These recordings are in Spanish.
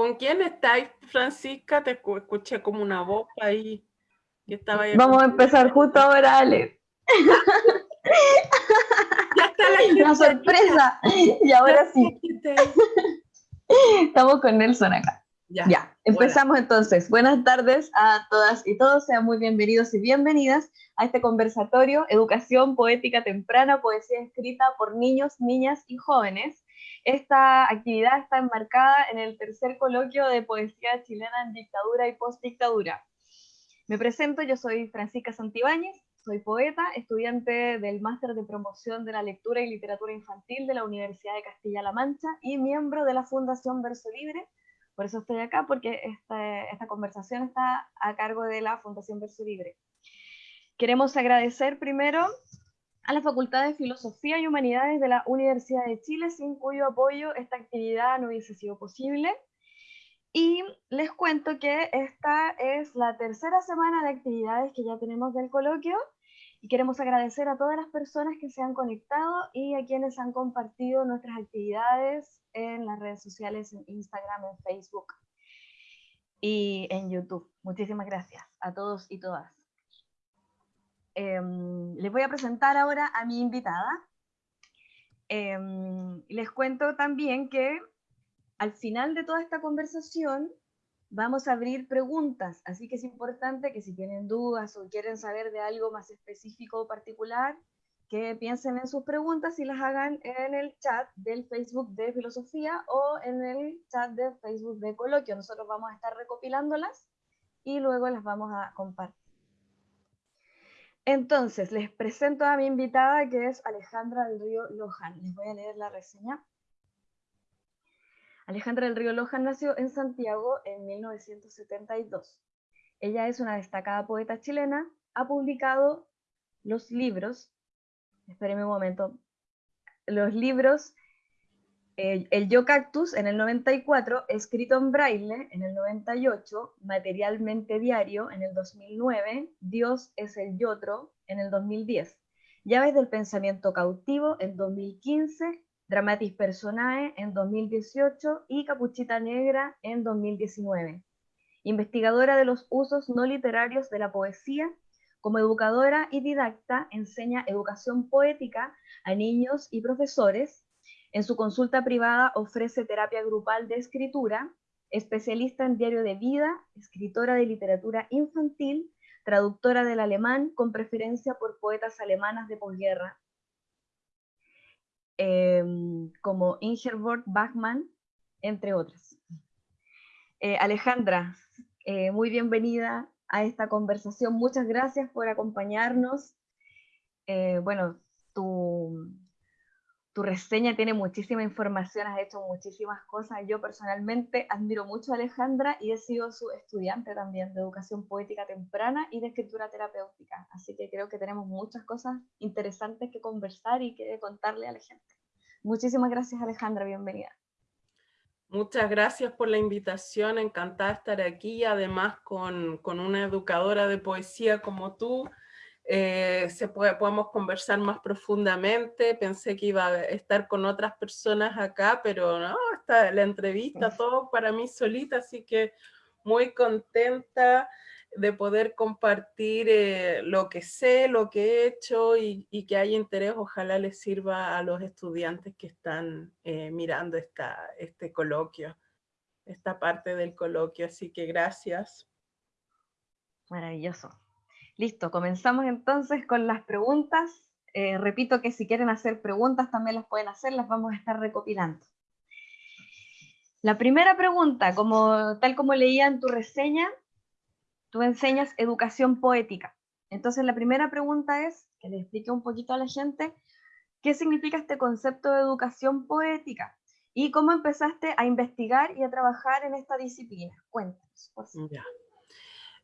¿Con quién estáis, Francisca? Te escuché como una voz ahí. Que estaba Vamos a empezar justo ahora, Ale. ya está la, la sorpresa. Y ahora sí. Estamos con Nelson acá. Ya, empezamos entonces. Buenas tardes a todas y todos, sean muy bienvenidos y bienvenidas a este conversatorio Educación Poética Temprana, Poesía Escrita por Niños, Niñas y Jóvenes. Esta actividad está enmarcada en el tercer coloquio de Poesía Chilena en Dictadura y Postdictadura. Me presento, yo soy Francisca Santibáñez, soy poeta, estudiante del Máster de Promoción de la Lectura y Literatura Infantil de la Universidad de Castilla-La Mancha y miembro de la Fundación Verso Libre, por eso estoy acá, porque este, esta conversación está a cargo de la Fundación Verso Libre. Queremos agradecer primero a la Facultad de Filosofía y Humanidades de la Universidad de Chile, sin cuyo apoyo esta actividad no hubiese sido posible. Y les cuento que esta es la tercera semana de actividades que ya tenemos del coloquio y queremos agradecer a todas las personas que se han conectado y a quienes han compartido nuestras actividades en las redes sociales, en Instagram, en Facebook y en YouTube. Muchísimas gracias a todos y todas. Em, les voy a presentar ahora a mi invitada. Em, les cuento también que al final de toda esta conversación vamos a abrir preguntas, así que es importante que si tienen dudas o quieren saber de algo más específico o particular, que piensen en sus preguntas y las hagan en el chat del Facebook de Filosofía o en el chat de Facebook de Coloquio. Nosotros vamos a estar recopilándolas y luego las vamos a compartir. Entonces, les presento a mi invitada que es Alejandra del Río Lojan. Les voy a leer la reseña. Alejandra del Río Lojan nació en Santiago en 1972. Ella es una destacada poeta chilena, ha publicado los libros espérenme un momento, los libros El Yo Cactus en el 94, escrito en braille en el 98, Materialmente Diario en el 2009, Dios es el Yotro en el 2010, Llaves del Pensamiento Cautivo en 2015, Dramatis Personae en 2018 y Capuchita Negra en 2019. Investigadora de los usos no literarios de la poesía como educadora y didacta, enseña educación poética a niños y profesores. En su consulta privada ofrece terapia grupal de escritura, especialista en diario de vida, escritora de literatura infantil, traductora del alemán con preferencia por poetas alemanas de posguerra, em, como Ingeborg Bachmann, entre otras. Eh, Alejandra, eh, muy bienvenida a esta conversación. Muchas gracias por acompañarnos. Eh, bueno, tu, tu reseña tiene muchísima información, has hecho muchísimas cosas. Yo personalmente admiro mucho a Alejandra y he sido su estudiante también de educación poética temprana y de escritura terapéutica. Así que creo que tenemos muchas cosas interesantes que conversar y que contarle a la gente. Muchísimas gracias Alejandra, bienvenida. Muchas gracias por la invitación, encantada estar aquí, además con, una educadora de poesía como tú, eh, se puede, podemos conversar más profundamente, pensé que iba a estar con otras personas acá, pero no, está la entrevista, todo para mí solita, así que muy contenta de poder compartir eh, lo que sé, lo que he hecho y, que haya interés, ojalá les sirva a los estudiantes que están eh, mirando esta, este coloquio, esta parte del coloquio, así que gracias. Maravilloso. Listo, comenzamos entonces con las preguntas. Eh, repito que si quieren hacer preguntas también las pueden hacer, las vamos a estar recopilando. La primera pregunta, como, tal como leía en tu reseña, tú enseñas educación poética. Entonces la primera pregunta es, que le explique un poquito a la gente, ¿qué significa este concepto de educación poética? ¿Y cómo empezaste a investigar y a trabajar en esta disciplina? Cuéntanos, por favor.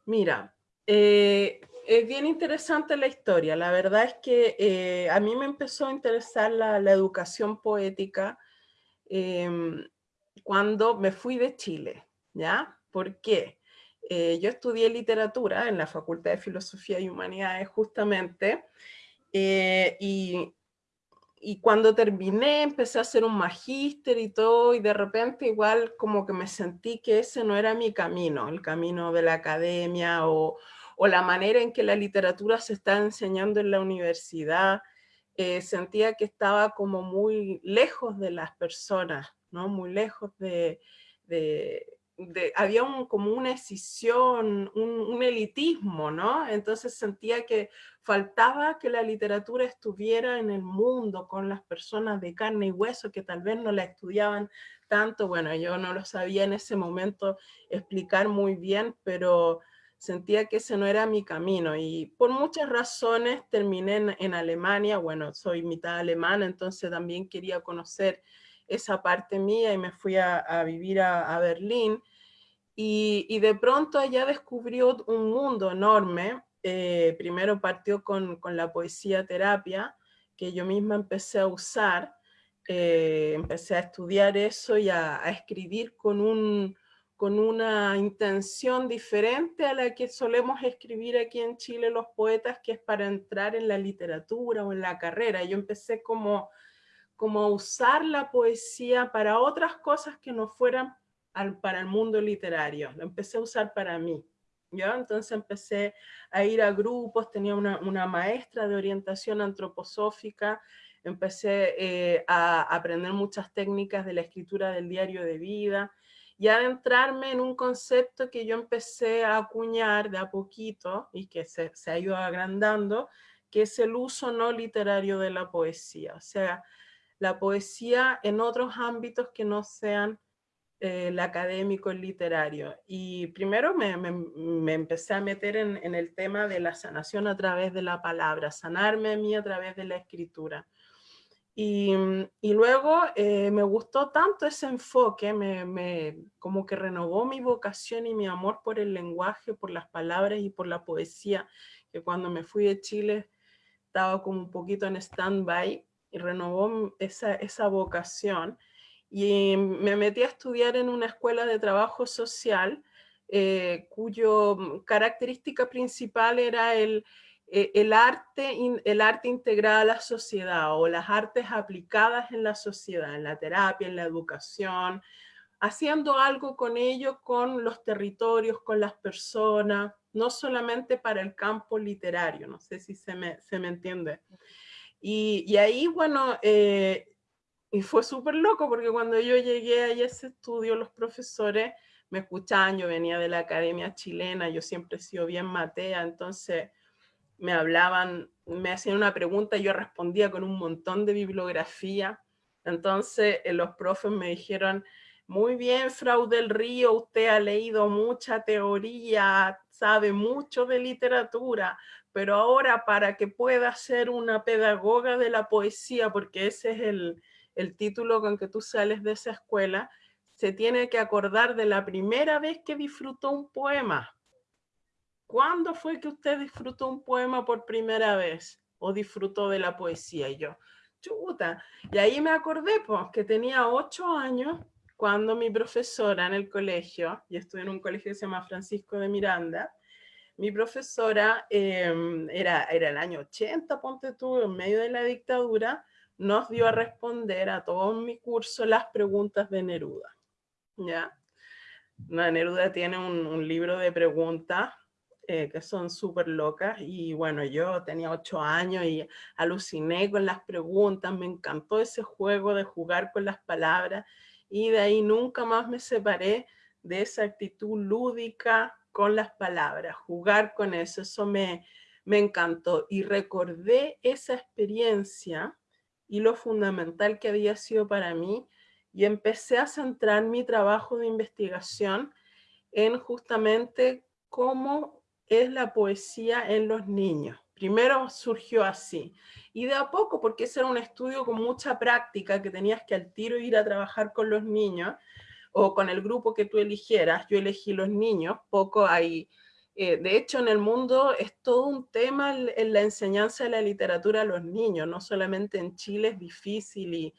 Mira, eh, es bien interesante la historia. La verdad es que eh, a mí me empezó a interesar la, educación poética em, cuando me fui de Chile, ¿ya? ¿Por qué? Eh, yo estudié literatura en la Facultad de Filosofía y Humanidades justamente, eh, y y cuando terminé empecé a hacer un magíster y todo, y de repente igual como que me sentí que ese no era mi camino, el camino de la academia o, o la manera en que la literatura se está enseñando en la universidad. Eh, sentía que estaba como muy lejos de las personas, ¿no? Muy lejos de, había como una escisión, un, elitismo, ¿no? Entonces sentía que faltaba que la literatura estuviera en el mundo con las personas de carne y hueso que tal vez no la estudiaban tanto. Bueno, yo no lo sabía en ese momento explicar muy bien, pero sentía que ese no era mi camino y por muchas razones terminé en, Alemania. Bueno, soy mitad alemana, entonces también quería conocer esa parte mía y me fui a, vivir a, Berlín. Y, de pronto allá descubrió un mundo enorme. Eh, primero partió con, la poesía terapia, que yo misma empecé a usar. Eh, empecé a estudiar eso y a, escribir con, un, con una intención diferente a la que solemos escribir aquí en Chile los poetas, que es para entrar en la literatura o en la carrera. Yo empecé como como usar la poesía para otras cosas que no fueran para el mundo literario. Lo empecé a usar para mí. ¿ya? Entonces empecé a ir a grupos, tenía una, maestra de orientación antroposófica, empecé eh, a aprender muchas técnicas de la escritura del diario de vida y adentrarme en un concepto que yo empecé a acuñar de a poquito y que se, se ha ido agrandando, que es el uso no literario de la poesía. O sea, la poesía en otros ámbitos que no sean eh, el académico, el literario. Y primero me, empecé a meter en, el tema de la sanación a través de la palabra, sanarme a mí a través de la escritura. Y, luego eh, me gustó tanto ese enfoque, me, como que renovó mi vocación y mi amor por el lenguaje, por las palabras y por la poesía, que cuando me fui de Chile estaba como un poquito en stand-by, y renovó esa, esa vocación. Y me metí a estudiar en una escuela de trabajo social, eh, cuyo característica principal era el, eh, el, arte, el arte integrado a la sociedad o las artes aplicadas en la sociedad, en la terapia, en la educación, haciendo algo con ello, con los territorios, con las personas, no solamente para el campo literario, no sé si se me, se me entiende. Y, ahí, bueno, eh, y fue súper loco porque cuando yo llegué a ese estudio, los profesores me escuchaban, yo venía de la academia chilena, yo siempre he sido bien matea, entonces me hablaban, me hacían una pregunta yo respondía con un montón de bibliografía. Entonces eh, los profes me dijeron, muy bien, Frau del Río, usted ha leído mucha teoría, sabe mucho de literatura, pero ahora para que pueda ser una pedagoga de la poesía, porque ese es el, el título con que tú sales de esa escuela, se tiene que acordar de la primera vez que disfrutó un poema. ¿Cuándo fue que usted disfrutó un poema por primera vez? ¿O disfrutó de la poesía? Y yo, chuta. Y ahí me acordé, pues, que tenía ocho años cuando mi profesora en el colegio, y estuve en un colegio que se llama Francisco de Miranda, mi profesora, em, era, era el año 80, ponte tú, en medio de la dictadura, nos dio a responder a todo mi curso las preguntas de Neruda. ¿ya? Neruda tiene un, libro de preguntas eh, que son súper locas y bueno, yo tenía ocho años y aluciné con las preguntas, me encantó ese juego de jugar con las palabras y de ahí nunca más me separé de esa actitud lúdica, con las palabras, jugar con eso, eso me, me encantó. Y recordé esa experiencia y lo fundamental que había sido para mí y empecé a centrar mi trabajo de investigación en justamente cómo es la poesía en los niños. Primero surgió así, y de a poco, porque ese era un estudio con mucha práctica, que tenías que al tiro ir a trabajar con los niños, o con el grupo que tú eligieras, yo elegí los niños, poco hay, eh, de hecho en el mundo es todo un tema en la enseñanza de la literatura a los niños, no solamente en Chile es difícil y,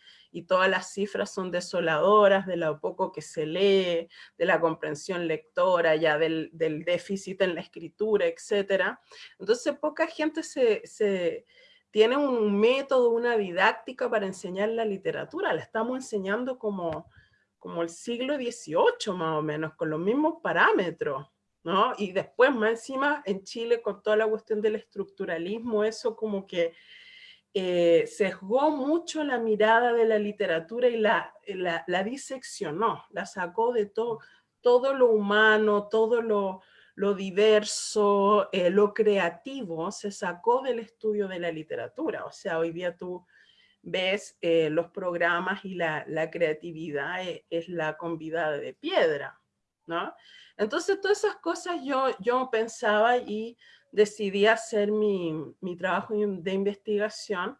todas las cifras son desoladoras de lo poco que se lee, de la comprensión lectora, ya del, déficit en la escritura, etc. Entonces poca gente se tiene un método, una didáctica para enseñar la literatura. La estamos enseñando como, como el siglo XVIII más o menos, con los mismos parámetros. ¿No? Y después más encima en Chile con toda la cuestión del estructuralismo, eso como que eh, sesgó mucho la mirada de la literatura y la, la, diseccionó, la sacó de todo, todo lo humano, todo lo, lo diverso, eh, lo creativo, se sacó del estudio de la literatura. O sea, hoy día tú ves eh, los programas y la, la creatividad es, es, la convidada de piedra, Entonces todas esas cosas yo, yo pensaba y decidí hacer mi, trabajo de investigación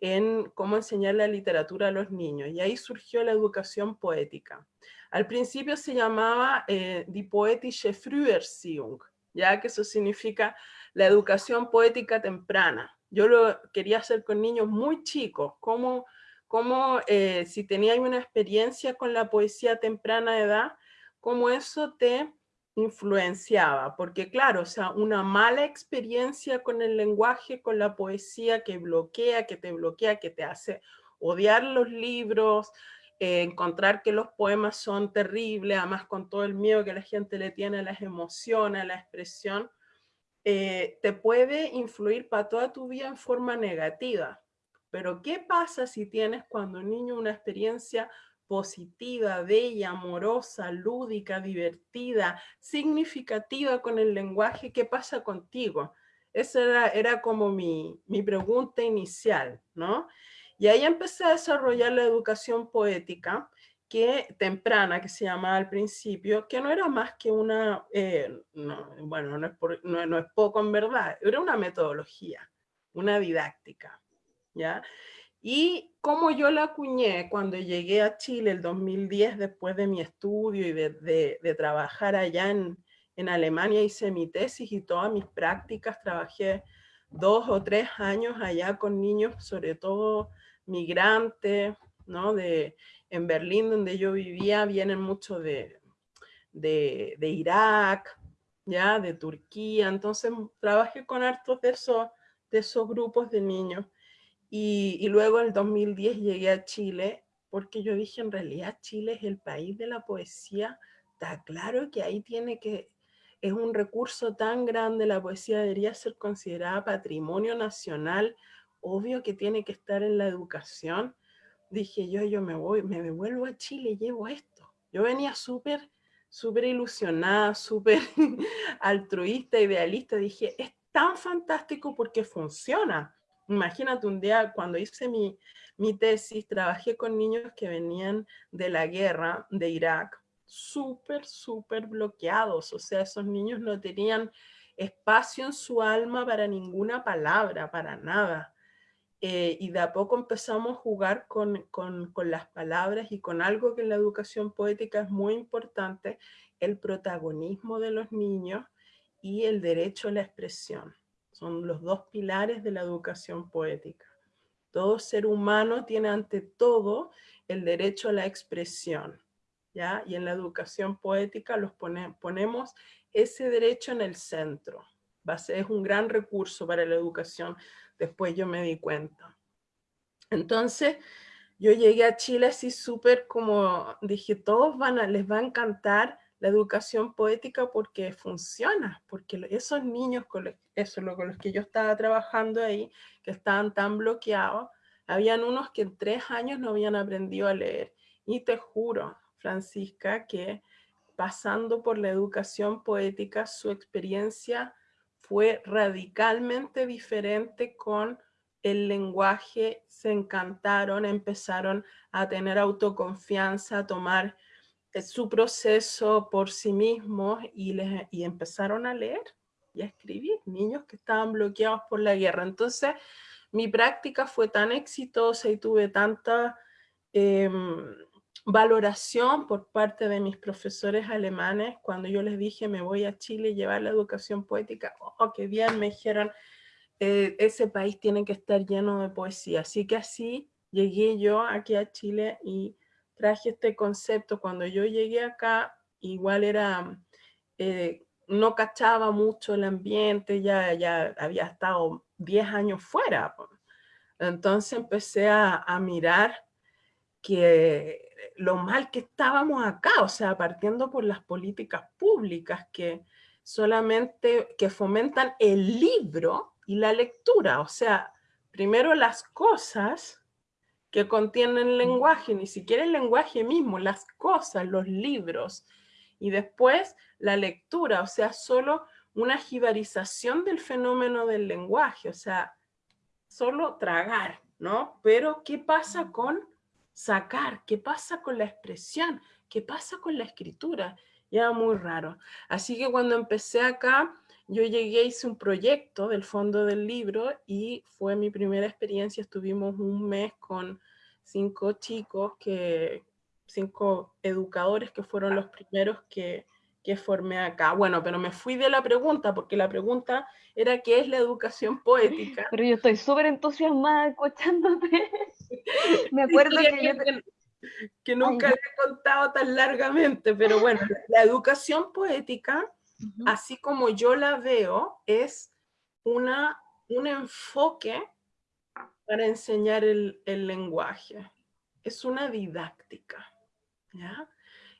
en cómo enseñar la literatura a los niños. Y ahí surgió la educación poética. Al principio se llamaba eh, Die Poetische Früherziehung, ya que eso significa la educación poética temprana. Yo lo quería hacer con niños muy chicos, como, como eh, si tenías una experiencia con la poesía temprana edad, cómo eso te influenciaba, porque claro, o sea, una mala experiencia con el lenguaje, con la poesía que bloquea, que te bloquea, que te hace odiar los libros, eh, encontrar que los poemas son terribles, además con todo el miedo que la gente le tiene a las emociones, a la expresión, eh, te puede influir para toda tu vida en forma negativa. Pero ¿qué pasa si tienes cuando niño una experiencia positiva, bella, amorosa, lúdica, divertida, significativa con el lenguaje, ¿qué pasa contigo? Esa era, era como mi, mi pregunta inicial, ¿no? Y ahí empecé a desarrollar la educación poética, que temprana, que se llamaba al principio, que no era más que una, eh, bueno, no es, no, no es poco en verdad, era una metodología, una didáctica, ¿ya? Y como yo la acuñé cuando llegué a Chile el 2010, después de mi estudio y de, trabajar allá en, Alemania, hice mi tesis y todas mis prácticas, trabajé dos o tres años allá con niños, sobre todo migrantes, ¿no? De, en Berlín, donde yo vivía, vienen muchos de, de, Irak, ya, de Turquía, entonces trabajé con hartos de esos, de esos grupos de niños. Y, luego en el 2010 llegué a Chile, porque yo dije, en realidad Chile es el país de la poesía, está claro que ahí tiene que, es un recurso tan grande, la poesía debería ser considerada patrimonio nacional, obvio que tiene que estar en la educación. Dije yo, yo me voy, me devuelvo a Chile llevo esto. Yo venía súper, súper ilusionada, súper altruista, idealista. Dije, es tan fantástico porque funciona. Imagínate un día cuando hice mi, mi tesis, trabajé con niños que venían de la guerra de Irak, súper, súper bloqueados. O sea, esos niños no tenían espacio en su alma para ninguna palabra, para nada. Eh, y de a poco empezamos a jugar con, con, con, las palabras y con algo que en la educación poética es muy importante, el protagonismo de los niños y el derecho a la expresión. Son los dos pilares de la educación poética. Todo ser humano tiene ante todo el derecho a la expresión. ¿ya? Y en la educación poética los ponemos ese derecho en el centro. es un gran recurso para la educación, después yo me di cuenta. Entonces, yo llegué a Chile así súper como, dije, todos van a, les va a encantar la educación poética porque funciona, porque esos niños, con los que yo estaba trabajando ahí, que estaban tan bloqueados, habían unos que en tres años no habían aprendido a leer. Y te juro, Francisca, que pasando por la educación poética, su experiencia fue radicalmente diferente con el lenguaje, se encantaron, empezaron a tener autoconfianza, a tomar su proceso por sí mismos y, les, y empezaron a leer y a escribir, niños que estaban bloqueados por la guerra. Entonces, mi práctica fue tan exitosa y tuve tanta em, valoración por parte de mis profesores alemanes cuando yo les dije me voy a Chile llevar la educación poética, oh, qué bien, me dijeron, eh, ese país tiene que estar lleno de poesía. Así que así llegué yo aquí a Chile y traje este concepto. Cuando yo llegué acá, igual era, eh, no cachaba mucho el ambiente, ya, ya había estado 10 años fuera. Entonces empecé a, mirar que lo mal que estábamos acá, o sea, partiendo por las políticas públicas que solamente que fomentan el libro y la lectura, o sea, primero las cosas que contienen lenguaje, ni siquiera el lenguaje mismo, las cosas, los libros, y después la lectura, o sea, solo una jibarización del fenómeno del lenguaje, o sea, solo tragar, ¿no? Pero ¿qué pasa con sacar? ¿Qué pasa con la expresión? ¿Qué pasa con la escritura? Ya muy raro. Así que cuando empecé acá, yo llegué, hice un proyecto del fondo del libro y fue mi primera experiencia. Estuvimos un mes con cinco chicos, que, cinco educadores que fueron los primeros que, que formé acá. Bueno, pero me fui de la pregunta, porque la pregunta era qué es la educación poética. Pero yo estoy súper entusiasmada escuchándote. me acuerdo que, que, nunca le he contado tan largamente, pero bueno, la educación poética así como yo la veo, es una, un enfoque para enseñar el, lenguaje. Es una didáctica, ¿ya?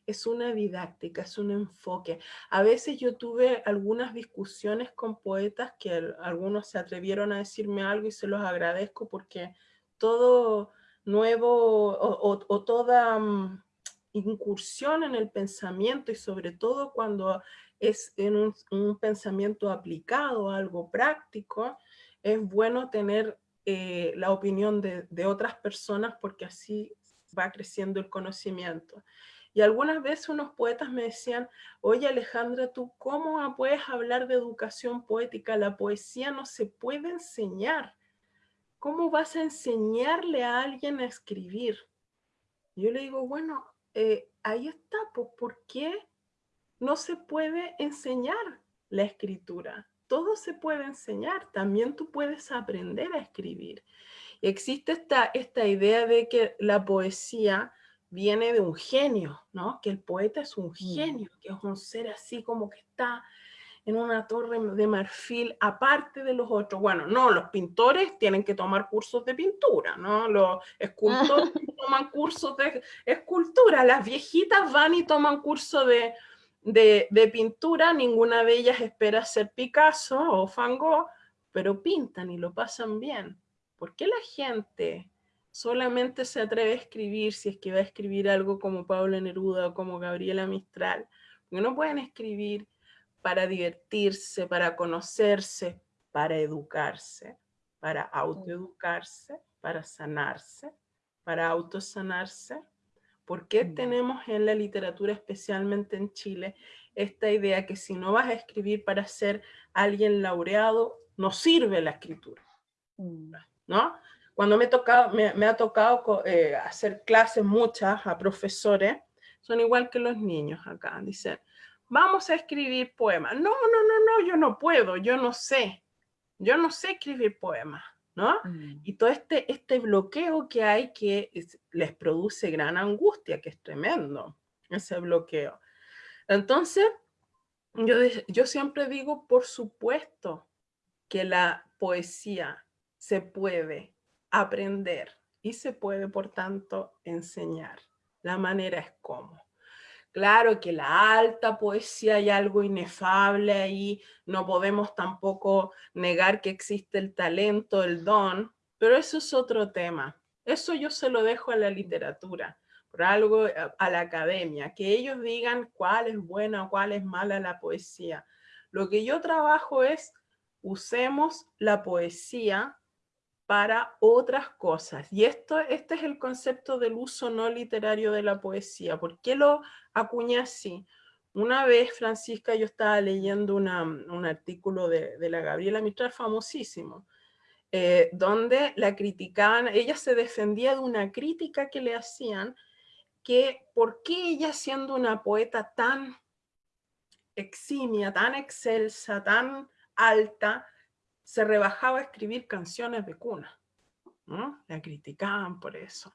Es una didáctica, es un enfoque. A veces yo tuve algunas discusiones con poetas que algunos se atrevieron a decirme algo y se los agradezco porque todo nuevo o, toda mm, incursión en el pensamiento y sobre todo cuando es en un, pensamiento aplicado, algo práctico, es bueno tener eh, la opinión de, de, otras personas porque así va creciendo el conocimiento. Y algunas veces unos poetas me decían, oye Alejandra, ¿tú cómo puedes hablar de educación poética? La poesía no se puede enseñar. ¿Cómo vas a enseñarle a alguien a escribir? Yo le digo, bueno, eh, ahí está, pues, ¿por qué no se puede enseñar la escritura. Todo se puede enseñar, también tú puedes aprender a escribir. Existe esta, esta idea de que la poesía viene de un genio, ¿no? Que el poeta es un mm. genio, que es un ser así como que está en una torre de marfil aparte de los otros. Bueno, no, los pintores tienen que tomar cursos de pintura, ¿no? Los escultores toman cursos de escultura, las viejitas van y toman cursos de, de, pintura, ninguna de ellas espera ser Picasso o Van Gogh, pero pintan y lo pasan bien. ¿Por qué la gente solamente se atreve a escribir si es que va a escribir algo como Pablo Neruda o como Gabriela Mistral? Porque no pueden escribir para divertirse, para conocerse, para educarse, para autoeducarse, para sanarse, para autosanarse. ¿Por qué tenemos en la literatura, especialmente en Chile, esta idea que si no vas a escribir para ser alguien laureado, no sirve la escritura? Mm. ¿No? Cuando me, tocado, me, ha tocado eh, hacer clases muchas a profesores, son igual que los niños acá, dicen, vamos a escribir poemas. No, no, no, no, yo no puedo, yo no sé, yo no sé escribir poemas. ¿No? Mm. Y todo este, este bloqueo que hay que les produce gran angustia, que es tremendo, ese bloqueo. Entonces, yo, yo siempre digo, por supuesto, que la poesía se puede aprender y se puede, por tanto, enseñar. La manera es cómo. Claro que la alta poesía hay algo inefable ahí, no podemos tampoco negar que existe el talento, el don, pero eso es otro tema. Eso yo se lo dejo a la literatura, por algo eh, a la academia, que ellos digan cuál es buena o cuál es mala la poesía. Lo que yo trabajo es usemos la poesía para otras cosas. Y esto, este es el concepto del uso no literario de la poesía. ¿Por qué lo acuñé así? Una vez, Francisca, yo estaba leyendo un artículo de, la Gabriela Mistral, famosísimo, eh, donde la criticaban, ella se defendía de una crítica que le hacían, que por qué ella siendo una poeta tan eximia, tan excelsa, tan alta, se rebajaba a escribir canciones de cuna. ¿no? La criticaban por eso.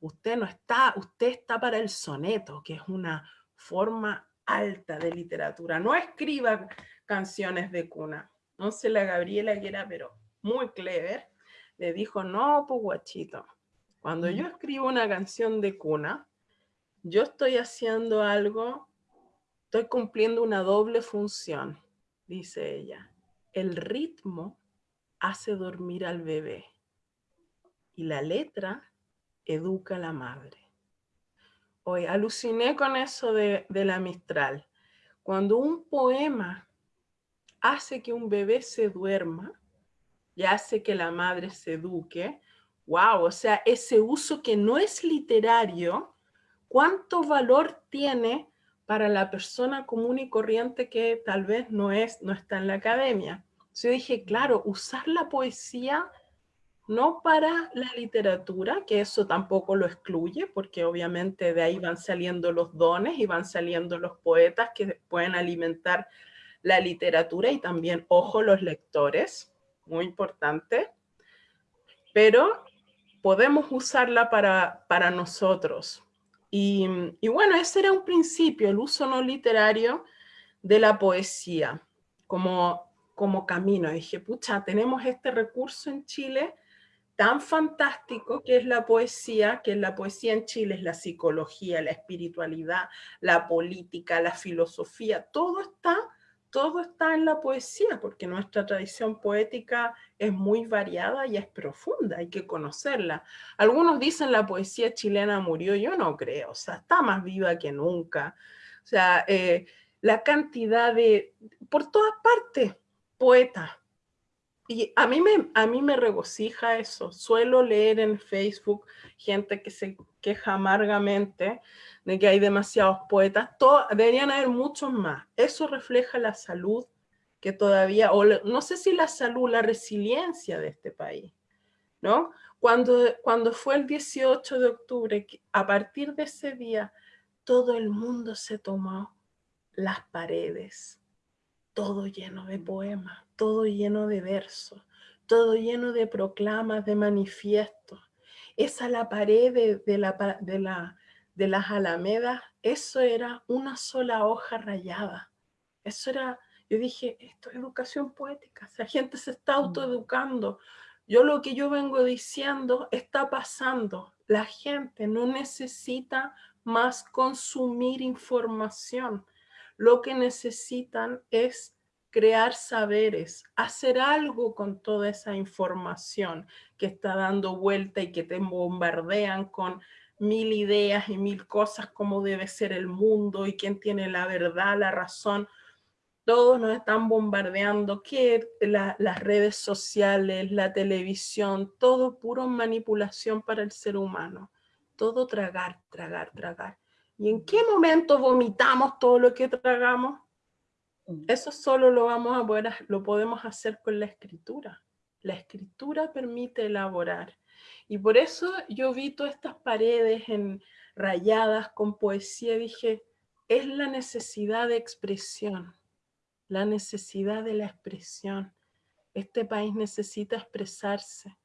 Usted no está, usted está para el soneto, que es una forma alta de literatura. No escriba canciones de cuna. No sé la Gabriela que era, pero muy clever, le dijo, no, pues guachito, cuando yo escribo una canción de cuna, yo estoy haciendo algo, estoy cumpliendo una doble función, dice ella. El ritmo hace dormir al bebé y la letra educa a la madre. Hoy aluciné con eso de, de la Mistral. Cuando un poema hace que un bebé se duerma y hace que la madre se eduque, wow, o sea, ese uso que no es literario, ¿cuánto valor tiene para la persona común y corriente que tal vez no, es, no está en la academia? Yo dije, claro, usar la poesía no para la literatura, que eso tampoco lo excluye, porque obviamente de ahí van saliendo los dones y van saliendo los poetas que pueden alimentar la literatura y también, ojo, los lectores, muy importante, pero podemos usarla para, para nosotros. Y, bueno, ese era un principio, el uso no literario de la poesía como, como camino. Dije, pucha, tenemos este recurso en Chile, tan fantástico que es la poesía, que la poesía en Chile es la psicología, la espiritualidad, la política, la filosofía, todo está, todo está en la poesía, porque nuestra tradición poética es muy variada y es profunda, hay que conocerla. Algunos dicen la poesía chilena murió, yo no creo, o sea, está más viva que nunca. O sea, eh, la cantidad de, por todas partes, poetas, y a mí, me, a mí me regocija eso. Suelo leer en Facebook gente que se queja amargamente de que hay demasiados poetas. Deberían haber muchos más. Eso refleja la salud que todavía, o no sé si la salud, la resiliencia de este país, ¿no? Cuando, cuando fue el 18 de octubre, a partir de ese día, todo el mundo se tomó las paredes, todo lleno de poemas, todo lleno de versos, todo lleno de proclamas, de manifiestos. Esa la pared de, la, de, la, de las alamedas, eso era una sola hoja rayada. Eso era, yo dije, esto es educación poética, la gente se está mm. autoeducando. Yo lo que yo vengo diciendo está pasando. La gente no necesita más consumir información. Lo que necesitan es crear saberes, hacer algo con toda esa información que está dando vuelta y que te bombardean con mil ideas y mil cosas como debe ser el mundo y quién tiene la verdad, la razón. Todos nos están bombardeando, que las redes sociales, la televisión, todo puro manipulación para el ser humano. Todo tragar, tragar, tragar. ¿Y en qué momento vomitamos todo lo que tragamos? Eso solo lo, vamos a poder, lo podemos hacer con la escritura. La escritura permite elaborar. Y por eso yo vi todas estas paredes en, rayadas con poesía dije, es la necesidad de expresión, la necesidad de la expresión. Este país necesita expresarse.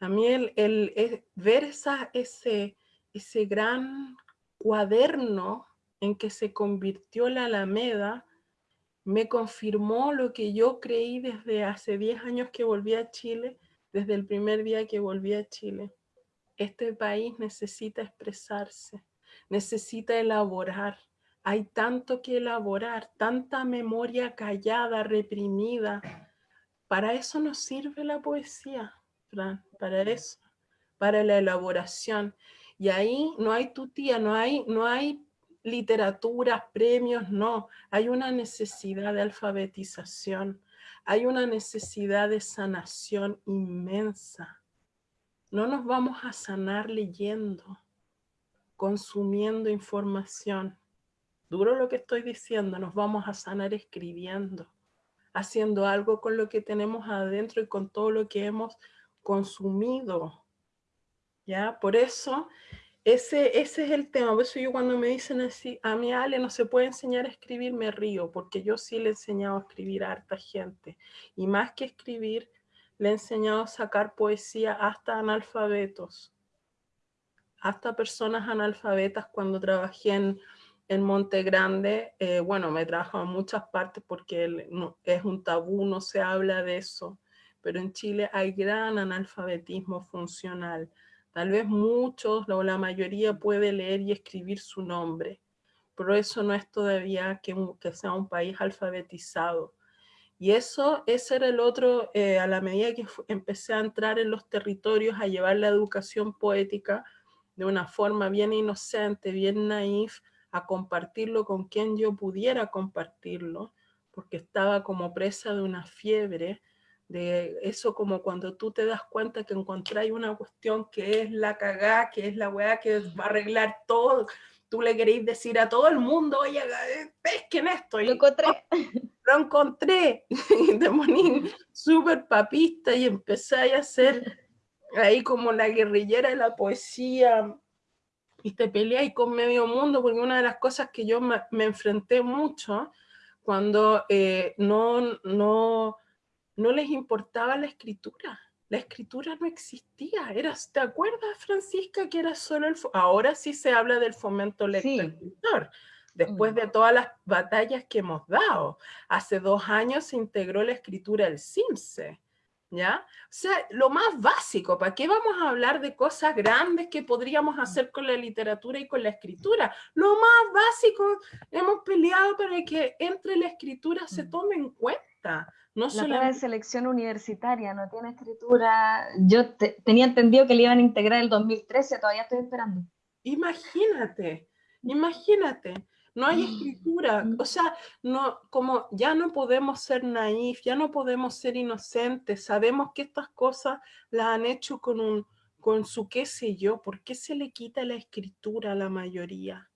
A mí el, el, ver esa, ese, ese gran cuaderno en que se convirtió la Alameda, me confirmó lo que yo creí desde hace 10 años que volví a Chile, desde el primer día que volví a Chile. Este país necesita expresarse, necesita elaborar. Hay tanto que elaborar, tanta memoria callada, reprimida. Para eso nos sirve la poesía, para eso, para la elaboración. Y ahí no hay tutía, no hay, no hay literatura, premios, no. Hay una necesidad de alfabetización, hay una necesidad de sanación inmensa. No nos vamos a sanar leyendo, consumiendo información. Duro lo que estoy diciendo, nos vamos a sanar escribiendo, haciendo algo con lo que tenemos adentro y con todo lo que hemos consumido. ¿Ya? Por eso ese, ese es el tema, por eso yo cuando me dicen así, a mi Ale no se puede enseñar a escribir, me río, porque yo sí le he enseñado a escribir a harta gente. Y más que escribir, le he enseñado a sacar poesía hasta analfabetos, hasta personas analfabetas cuando trabajé en, en Monte Grande, eh, bueno, me trabajo en muchas partes porque es un tabú, no se habla de eso, pero en Chile hay gran analfabetismo funcional. Tal vez muchos o la mayoría puede leer y escribir su nombre, pero eso no es todavía que, sea un país alfabetizado. Y eso, ese era el otro, eh, a la medida que empecé a entrar en los territorios, a llevar la educación poética de una forma bien inocente, bien naif, a compartirlo con quien yo pudiera compartirlo, porque estaba como presa de una fiebre, de eso como cuando tú te das cuenta que encontráis una cuestión que es la cagá, que es la weá que va a arreglar todo, tú le queréis decir a todo el mundo, oye, pesquen esto. Y, lo encontré. lo encontré. Y te poní súper papista y empecé a hacer ahí como la guerrillera de la poesía, y te peleáis con medio mundo, porque una de las cosas que yo me, enfrenté mucho cuando eh, no, no, no les importaba la escritura. La escritura no existía. Era, ¿Te acuerdas, Francisca, que era solo el... Ahora sí se habla del fomento lector-escritor. Después mm. de todas las batallas que hemos dado. Hace dos años se integró la escritura al CIMSE. ¿ya? O sea, lo más básico, ¿para qué vamos a hablar de cosas grandes que podríamos hacer con la literatura y con la escritura? Lo más básico, hemos peleado para que entre la escritura se mm. tome en cuenta. No la prueba de selección universitaria no tiene escritura. Yo tenía entendido que le iban a integrar el 2013, todavía estoy esperando. Imagínate, imagínate no hay escritura, mm. o sea, no, como ya no podemos ser naif, ya no podemos ser inocentes, sabemos que estas cosas las han hecho con, un, con su qué sé yo, ¿por qué se le quita la escritura a la mayoría?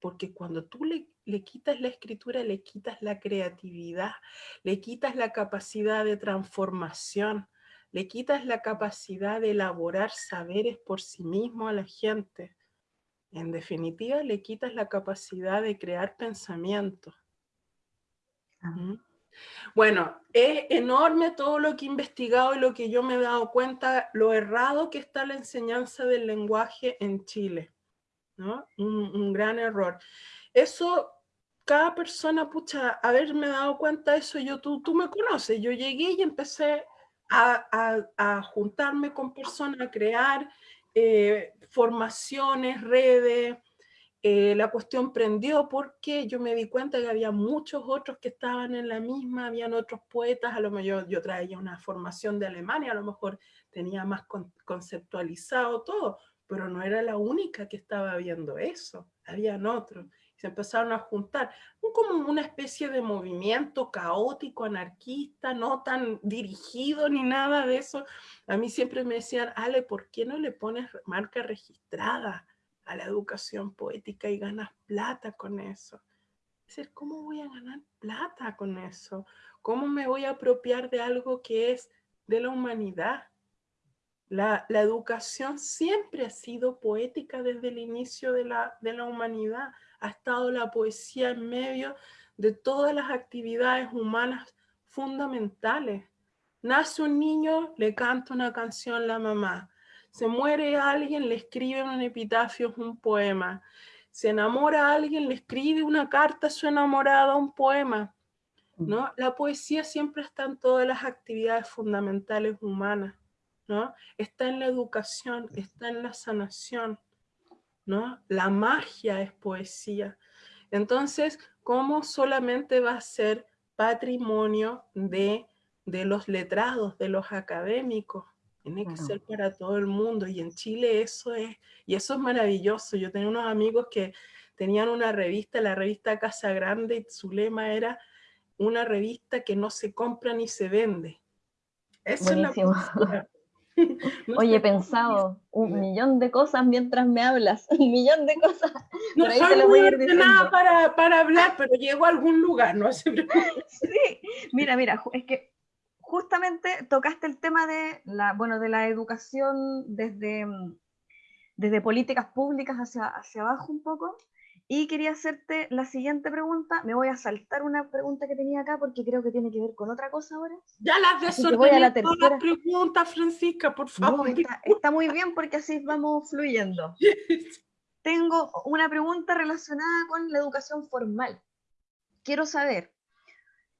Porque cuando tú le, le quitas la escritura, le quitas la creatividad, le quitas la capacidad de transformación, le quitas la capacidad de elaborar saberes por sí mismo a la gente. En definitiva, le quitas la capacidad de crear pensamiento. Ah. Bueno, es enorme todo lo que he investigado y lo que yo me he dado cuenta, lo errado que está la enseñanza del lenguaje en Chile. ¿no? Un, gran error. Eso, cada persona, pucha, haberme dado cuenta de eso, yo, tú, tú me conoces, yo llegué y empecé a, a, juntarme con personas, a crear, eh, formaciones, redes, eh, la cuestión prendió porque yo me di cuenta que había muchos otros que estaban en la misma, habían otros poetas, a lo mejor yo traía una formación de Alemania, a lo mejor tenía más conceptualizado todo, pero no era la única que estaba viendo eso, habían otros se empezaron a juntar, como una especie de movimiento caótico, anarquista, no tan dirigido ni nada de eso. A mí siempre me decían, Ale, ¿por qué no le pones marca registrada a la educación poética y ganas plata con eso? Es decir, ¿cómo voy a ganar plata con eso? ¿Cómo me voy a apropiar de algo que es de la humanidad? La, la, educación siempre ha sido poética desde el inicio de la, de la humanidad ha estado la poesía en medio de todas las actividades humanas fundamentales. Nace un niño, le canta una canción a la mamá. Se muere alguien, le escribe un epitafio, un poema. Se enamora a alguien, le escribe una carta a su enamorada, un poema. ¿no? La poesía siempre está en todas las actividades fundamentales humanas. ¿no? Está en la educación, está en la sanación. ¿No? La magia es poesía. Entonces, ¿cómo solamente va a ser patrimonio de, de los letrados, de los académicos? Tiene que ser para todo el mundo y en Chile eso es, y eso es maravilloso. Yo tenía unos amigos que tenían una revista, la revista Casa Grande, y su lema era una revista que no se compra ni se vende. Eso es la Oye, he pensado un millón de cosas mientras me hablas, un millón de cosas. No soy muy ordenada para, para hablar, pero llego a algún lugar, no Sí, mira, mira, es que justamente tocaste el tema de la, bueno, de la educación desde, desde políticas públicas hacia, hacia abajo un poco, y quería hacerte la siguiente pregunta. Me voy a saltar una pregunta que tenía acá porque creo que tiene que ver con otra cosa ahora. Ya las desordené la todas las preguntas, Francisca, por favor. está, muy bien porque así vamos fluyendo. Tengo una pregunta relacionada con la educación formal. Quiero saber,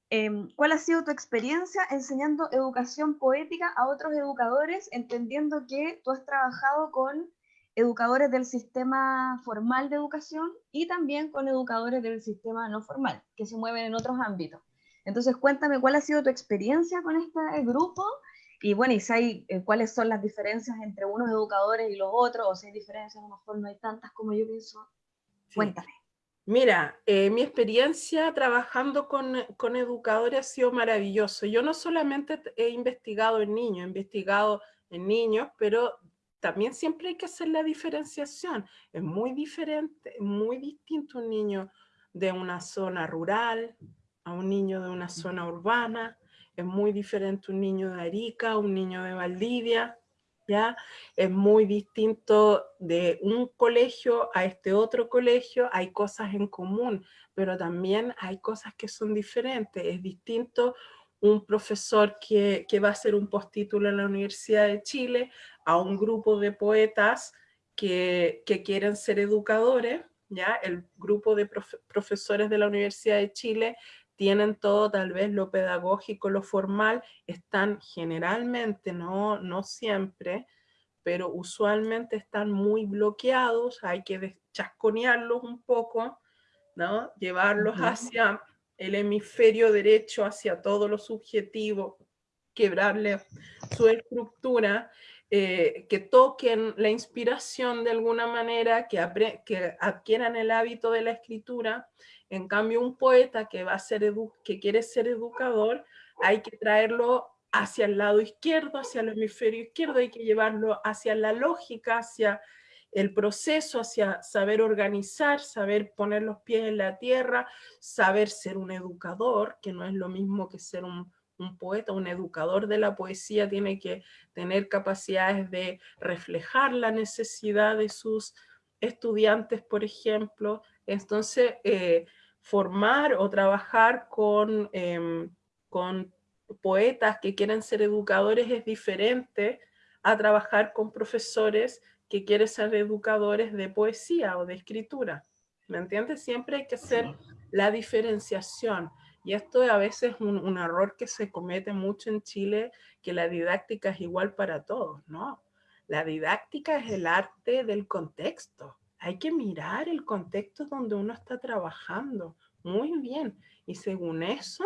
Em, ¿Cuál ha sido tu experiencia enseñando educación poética a otros educadores, entendiendo que tú has trabajado con educadores del sistema formal de educación y también con educadores del sistema no formal, que se mueven en otros ámbitos? Entonces, cuéntame cuál ha sido tu experiencia con este grupo y bueno, y si hay, eh, cuáles son las diferencias entre unos educadores y los otros, o si hay diferencias, a lo mejor no hay tantas como yo pienso. Cuéntame. Mira, eh, mi experiencia trabajando con, con, educadores ha sido maravilloso. Yo no solamente he investigado en niños, he investigado en niños, pero también siempre hay que hacer la diferenciación. Es muy diferente, muy distinto un niño de una zona rural a un niño de una zona urbana. Es muy diferente un niño de Arica, un niño de Valdivia. ¿ya? Es muy distinto de un colegio a este otro colegio, hay cosas en común, pero también hay cosas que son diferentes. Es distinto un profesor que, va a hacer un postítulo en la Universidad de Chile a un grupo de poetas que, quieren ser educadores, ¿ya? El grupo de profesores de la Universidad de Chile tienen todo tal vez lo pedagógico, lo formal, están generalmente, no, no siempre, pero usualmente están muy bloqueados, hay que chasconearlos un poco, ¿no? llevarlos hacia el hemisferio derecho, hacia todo lo subjetivo, quebrarle su estructura, eh, que toquen la inspiración de alguna manera, que, que adquieran el hábito de la escritura, en cambio, un poeta que, va a ser que quiere ser educador, hay que traerlo hacia el lado izquierdo, hacia el hemisferio izquierdo, hay que llevarlo hacia la lógica, hacia el proceso, hacia saber organizar, saber poner los pies en la tierra, saber ser un educador, que no es lo mismo que ser un, poeta, un educador de la poesía tiene que tener capacidades de reflejar la necesidad de sus estudiantes, por ejemplo. Entonces, eh, formar o trabajar con, em, con poetas que quieren ser educadores es diferente a trabajar con profesores que quieren ser educadores de poesía o de escritura. ¿Me entiendes? Siempre hay que hacer la diferenciación. Y esto a veces es un, un, error que se comete mucho en Chile, que la didáctica es igual para todos, ¿no? La didáctica es el arte del contexto hay que mirar el contexto donde uno está trabajando. Muy bien. Y según eso,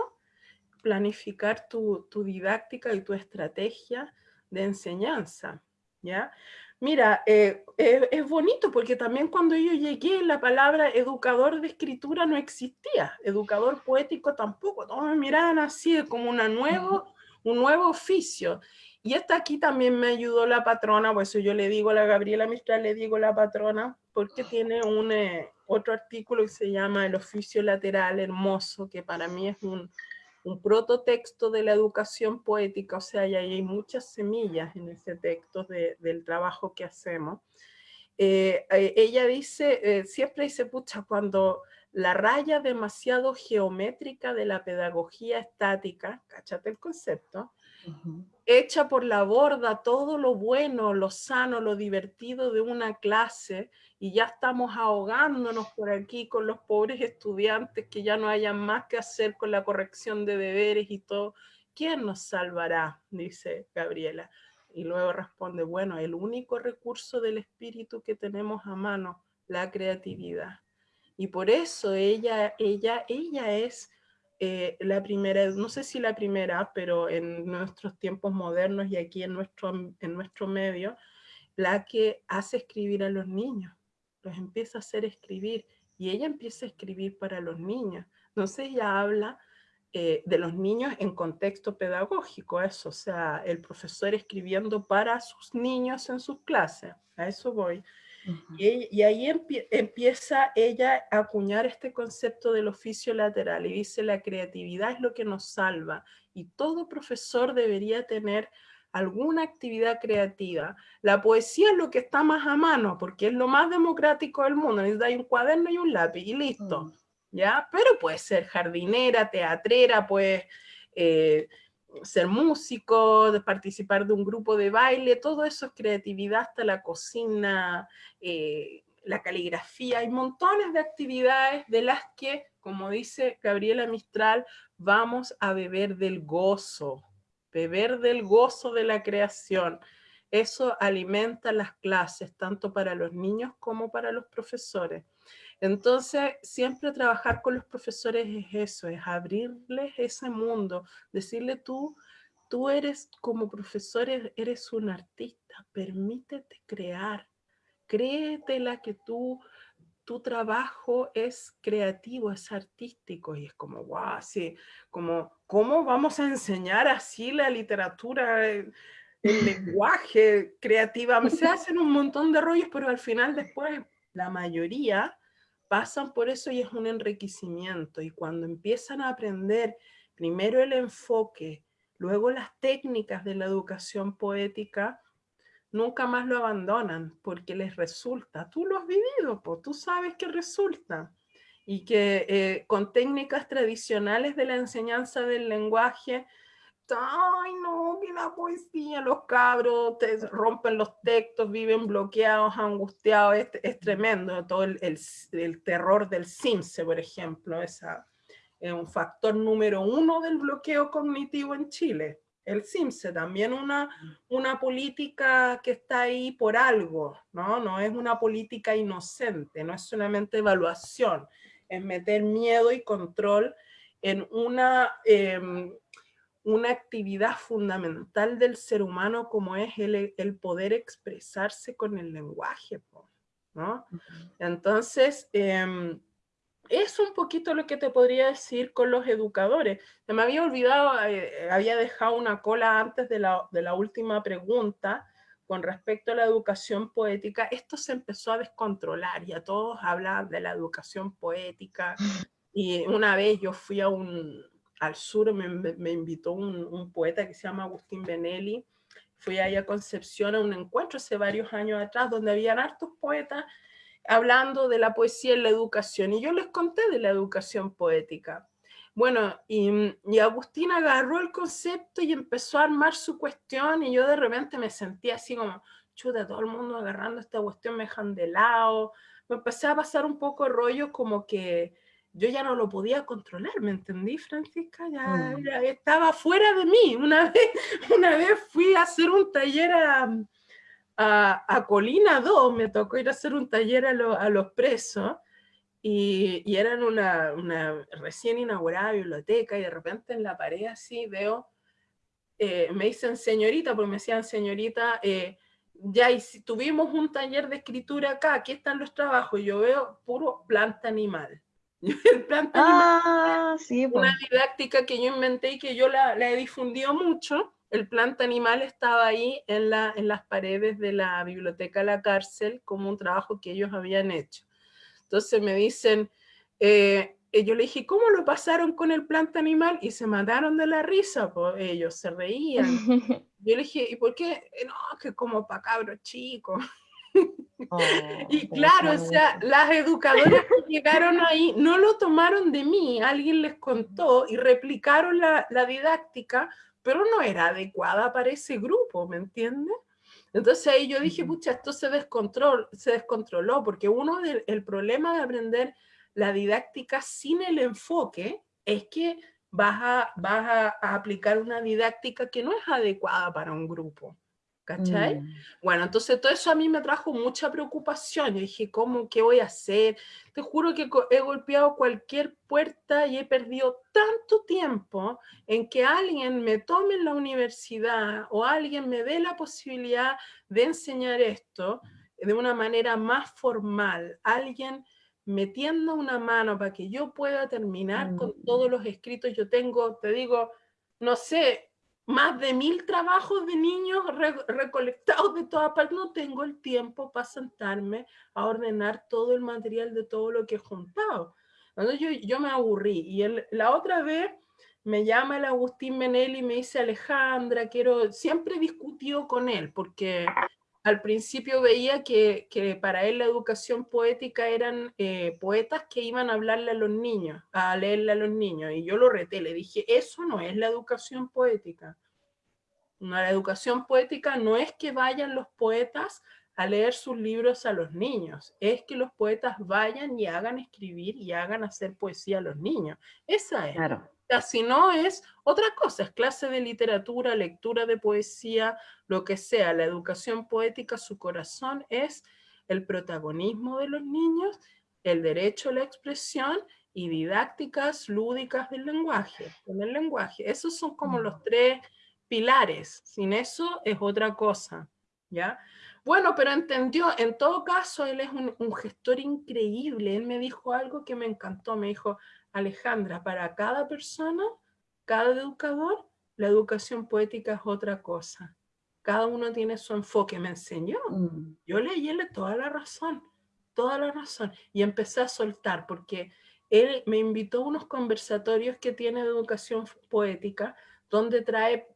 planificar tu, didáctica y tu estrategia de enseñanza. ¿ya? Mira, eh, es bonito porque también cuando yo llegué la palabra educador de escritura no existía, educador poético tampoco, todos me miraban así como una nuevo, un nuevo oficio. Y esta aquí también me ayudó la patrona, por eso yo le digo a la Gabriela Mistral, le digo la patrona, porque tiene un, eh, otro artículo que se llama El oficio lateral hermoso, que para mí es un, un prototexto de la educación poética, o sea, y hay muchas semillas en ese texto del trabajo que hacemos. Eh, eh, ella dice, siempre dice, pucha, cuando la raya demasiado geométrica de la pedagogía estática, cachate el concepto, echa por la borda todo lo bueno, lo sano, lo divertido de una clase y ya estamos ahogándonos por aquí con los pobres estudiantes que ya no hayan más que hacer con la corrección de deberes y todo. ¿Quién nos salvará? Dice Gabriela. Y luego responde, bueno, el único recurso del espíritu que tenemos a mano, la creatividad. Y por eso ella, ella, ella es eh, la primera, no sé si la primera, pero en nuestros tiempos modernos y aquí en nuestro, en nuestro medio, la que hace escribir a los niños, los empieza a hacer escribir y ella empieza a escribir para los niños. Entonces ella habla eh, de los niños en contexto pedagógico, eso, o sea, el profesor escribiendo para sus niños en sus clases, a eso voy y, ahí empieza ella a acuñar este concepto del oficio lateral y dice la creatividad es lo que nos salva y todo profesor debería tener alguna actividad creativa. La poesía es lo que está más a mano porque es lo más democrático del mundo. Necesita un cuaderno y un lápiz y listo. Mm. ¿ya? Pero puede ser jardinera, teatrera, pues ser músico, de participar de un grupo de baile, todo eso es creatividad hasta la cocina, eh, la caligrafía, hay montones de actividades de las que, como dice Gabriela Mistral, vamos a beber del gozo, beber del gozo de la creación. Eso alimenta las clases, tanto para los niños como para los profesores. Entonces, siempre trabajar con los profesores es eso, es abrirles ese mundo, decirle tú, tú eres como profesor, eres un artista, permítete crear, créetela que tú, tu trabajo es creativo, es artístico, y es como, wow, sí, como, ¿cómo vamos a enseñar así la literatura, el, lenguaje creativa? Se hacen un montón de rollos, pero al final después la mayoría pasan por eso y es un enriquecimiento, y cuando empiezan a aprender primero el enfoque, luego las técnicas de la educación poética, nunca más lo abandonan porque les resulta. Tú lo has vivido, pues, tú sabes que resulta. Y que eh, con técnicas tradicionales de la enseñanza del lenguaje, ay no, que la poesía, los cabros te rompen los textos, viven bloqueados, angustiados, es, tremendo, todo el, el, terror del CIMSE, por ejemplo, esa, es un factor número uno del bloqueo cognitivo en Chile el CIMSE, también una, una política que está ahí por algo, ¿no? No es una política inocente, no es solamente evaluación, es meter miedo y control en una, em, una actividad fundamental del ser humano como es el, el poder expresarse con el lenguaje, ¿no? Entonces, eh, es un poquito lo que te podría decir con los educadores. Se me había olvidado, eh, había dejado una cola antes de la, de la, última pregunta con respecto a la educación poética. Esto se empezó a descontrolar, y a todos hablaban de la educación poética. Y una vez yo fui a un, al sur, me, invitó un, poeta que se llama Agustín Benelli. Fui ahí a Concepción a un encuentro hace varios años atrás, donde habían hartos poetas hablando de la poesía en la educación, y yo les conté de la educación poética. Bueno, y, y Agustín agarró el concepto y empezó a armar su cuestión, y yo de repente me sentía así como, chuta, todo el mundo agarrando esta cuestión me dejan de lado. Me empecé a pasar un poco rollo como que yo ya no lo podía controlar, ¿me entendí, Francisca? Ya, mm. ya estaba fuera de mí. Una vez, una vez fui a hacer un taller a, a, Colina 2 me tocó ir a hacer un taller a, los presos y, y eran una, una, recién inaugurada biblioteca y de repente en la pared así veo, eh, me dicen señorita, porque me decían señorita, eh, ya y si tuvimos un taller de escritura acá, aquí están los trabajos, y yo veo puro planta animal. El planta ah, sí, una didáctica que yo inventé y que yo la, la he difundido mucho, el planta animal estaba ahí en, la, en las paredes de la biblioteca de la cárcel como un trabajo que ellos habían hecho. Entonces me dicen, eh, yo le dije, ¿cómo lo pasaron con el planta animal? Y se mataron de la risa, pues ellos se reían. Yo le dije, ¿y por qué? No, que como para cabros chicos. Oh, y claro, o sea, las educadoras que llegaron ahí no lo tomaron de mí, alguien les contó y replicaron la, la didáctica pero no era adecuada para ese grupo, ¿me entiendes? Entonces ahí yo dije, pucha, esto se, descontrol, se descontroló, porque uno del problema de aprender la didáctica sin el enfoque es que vas a, vas a aplicar una didáctica que no es adecuada para un grupo. ¿Cachai? Mm. Bueno, entonces todo eso a mí me trajo mucha preocupación. Yo dije, ¿cómo? ¿Qué voy a hacer? Te juro que he golpeado cualquier puerta y he perdido tanto tiempo en que alguien me tome en la universidad o alguien me dé la posibilidad de enseñar esto de una manera más formal. Alguien metiendo una mano para que yo pueda terminar con mm. todos los escritos. Yo tengo, te digo, no sé, más de mil trabajos de niños recolectados de todas partes. No tengo el tiempo para sentarme a ordenar todo el material de todo lo que he juntado. Entonces yo, yo me aburrí. Y la otra vez me llama el Agustín Menel y me dice, Alejandra, quiero... Siempre he discutido con él porque al principio veía que, que para él la educación poética eran eh, poetas que iban a hablarle a los niños, a leerle a los niños. Y yo lo reté, le dije, eso no es la educación poética. La educación poética no es que vayan los poetas a leer sus libros a los niños, es que los poetas vayan y hagan escribir y hagan hacer poesía a los niños. Esa es. Claro. Si no es otra cosa, es clase de literatura, lectura de poesía, lo que sea. La educación poética, su corazón es el protagonismo de los niños, el derecho a la expresión y didácticas lúdicas del lenguaje, con el lenguaje. Esos son como los mm. tres pilares. Sin eso es otra cosa, ¿ya? Bueno, pero entendió, en todo caso, él es un, un, gestor increíble. Él me dijo algo que me encantó. Me dijo, Alejandra, para cada persona, cada educador, la educación poética es otra cosa. Cada uno tiene su enfoque. Me enseñó. Mm. Yo leí toda la razón, toda la razón. Y empecé a soltar, porque él me invitó a unos conversatorios que tiene de educación poética, donde trae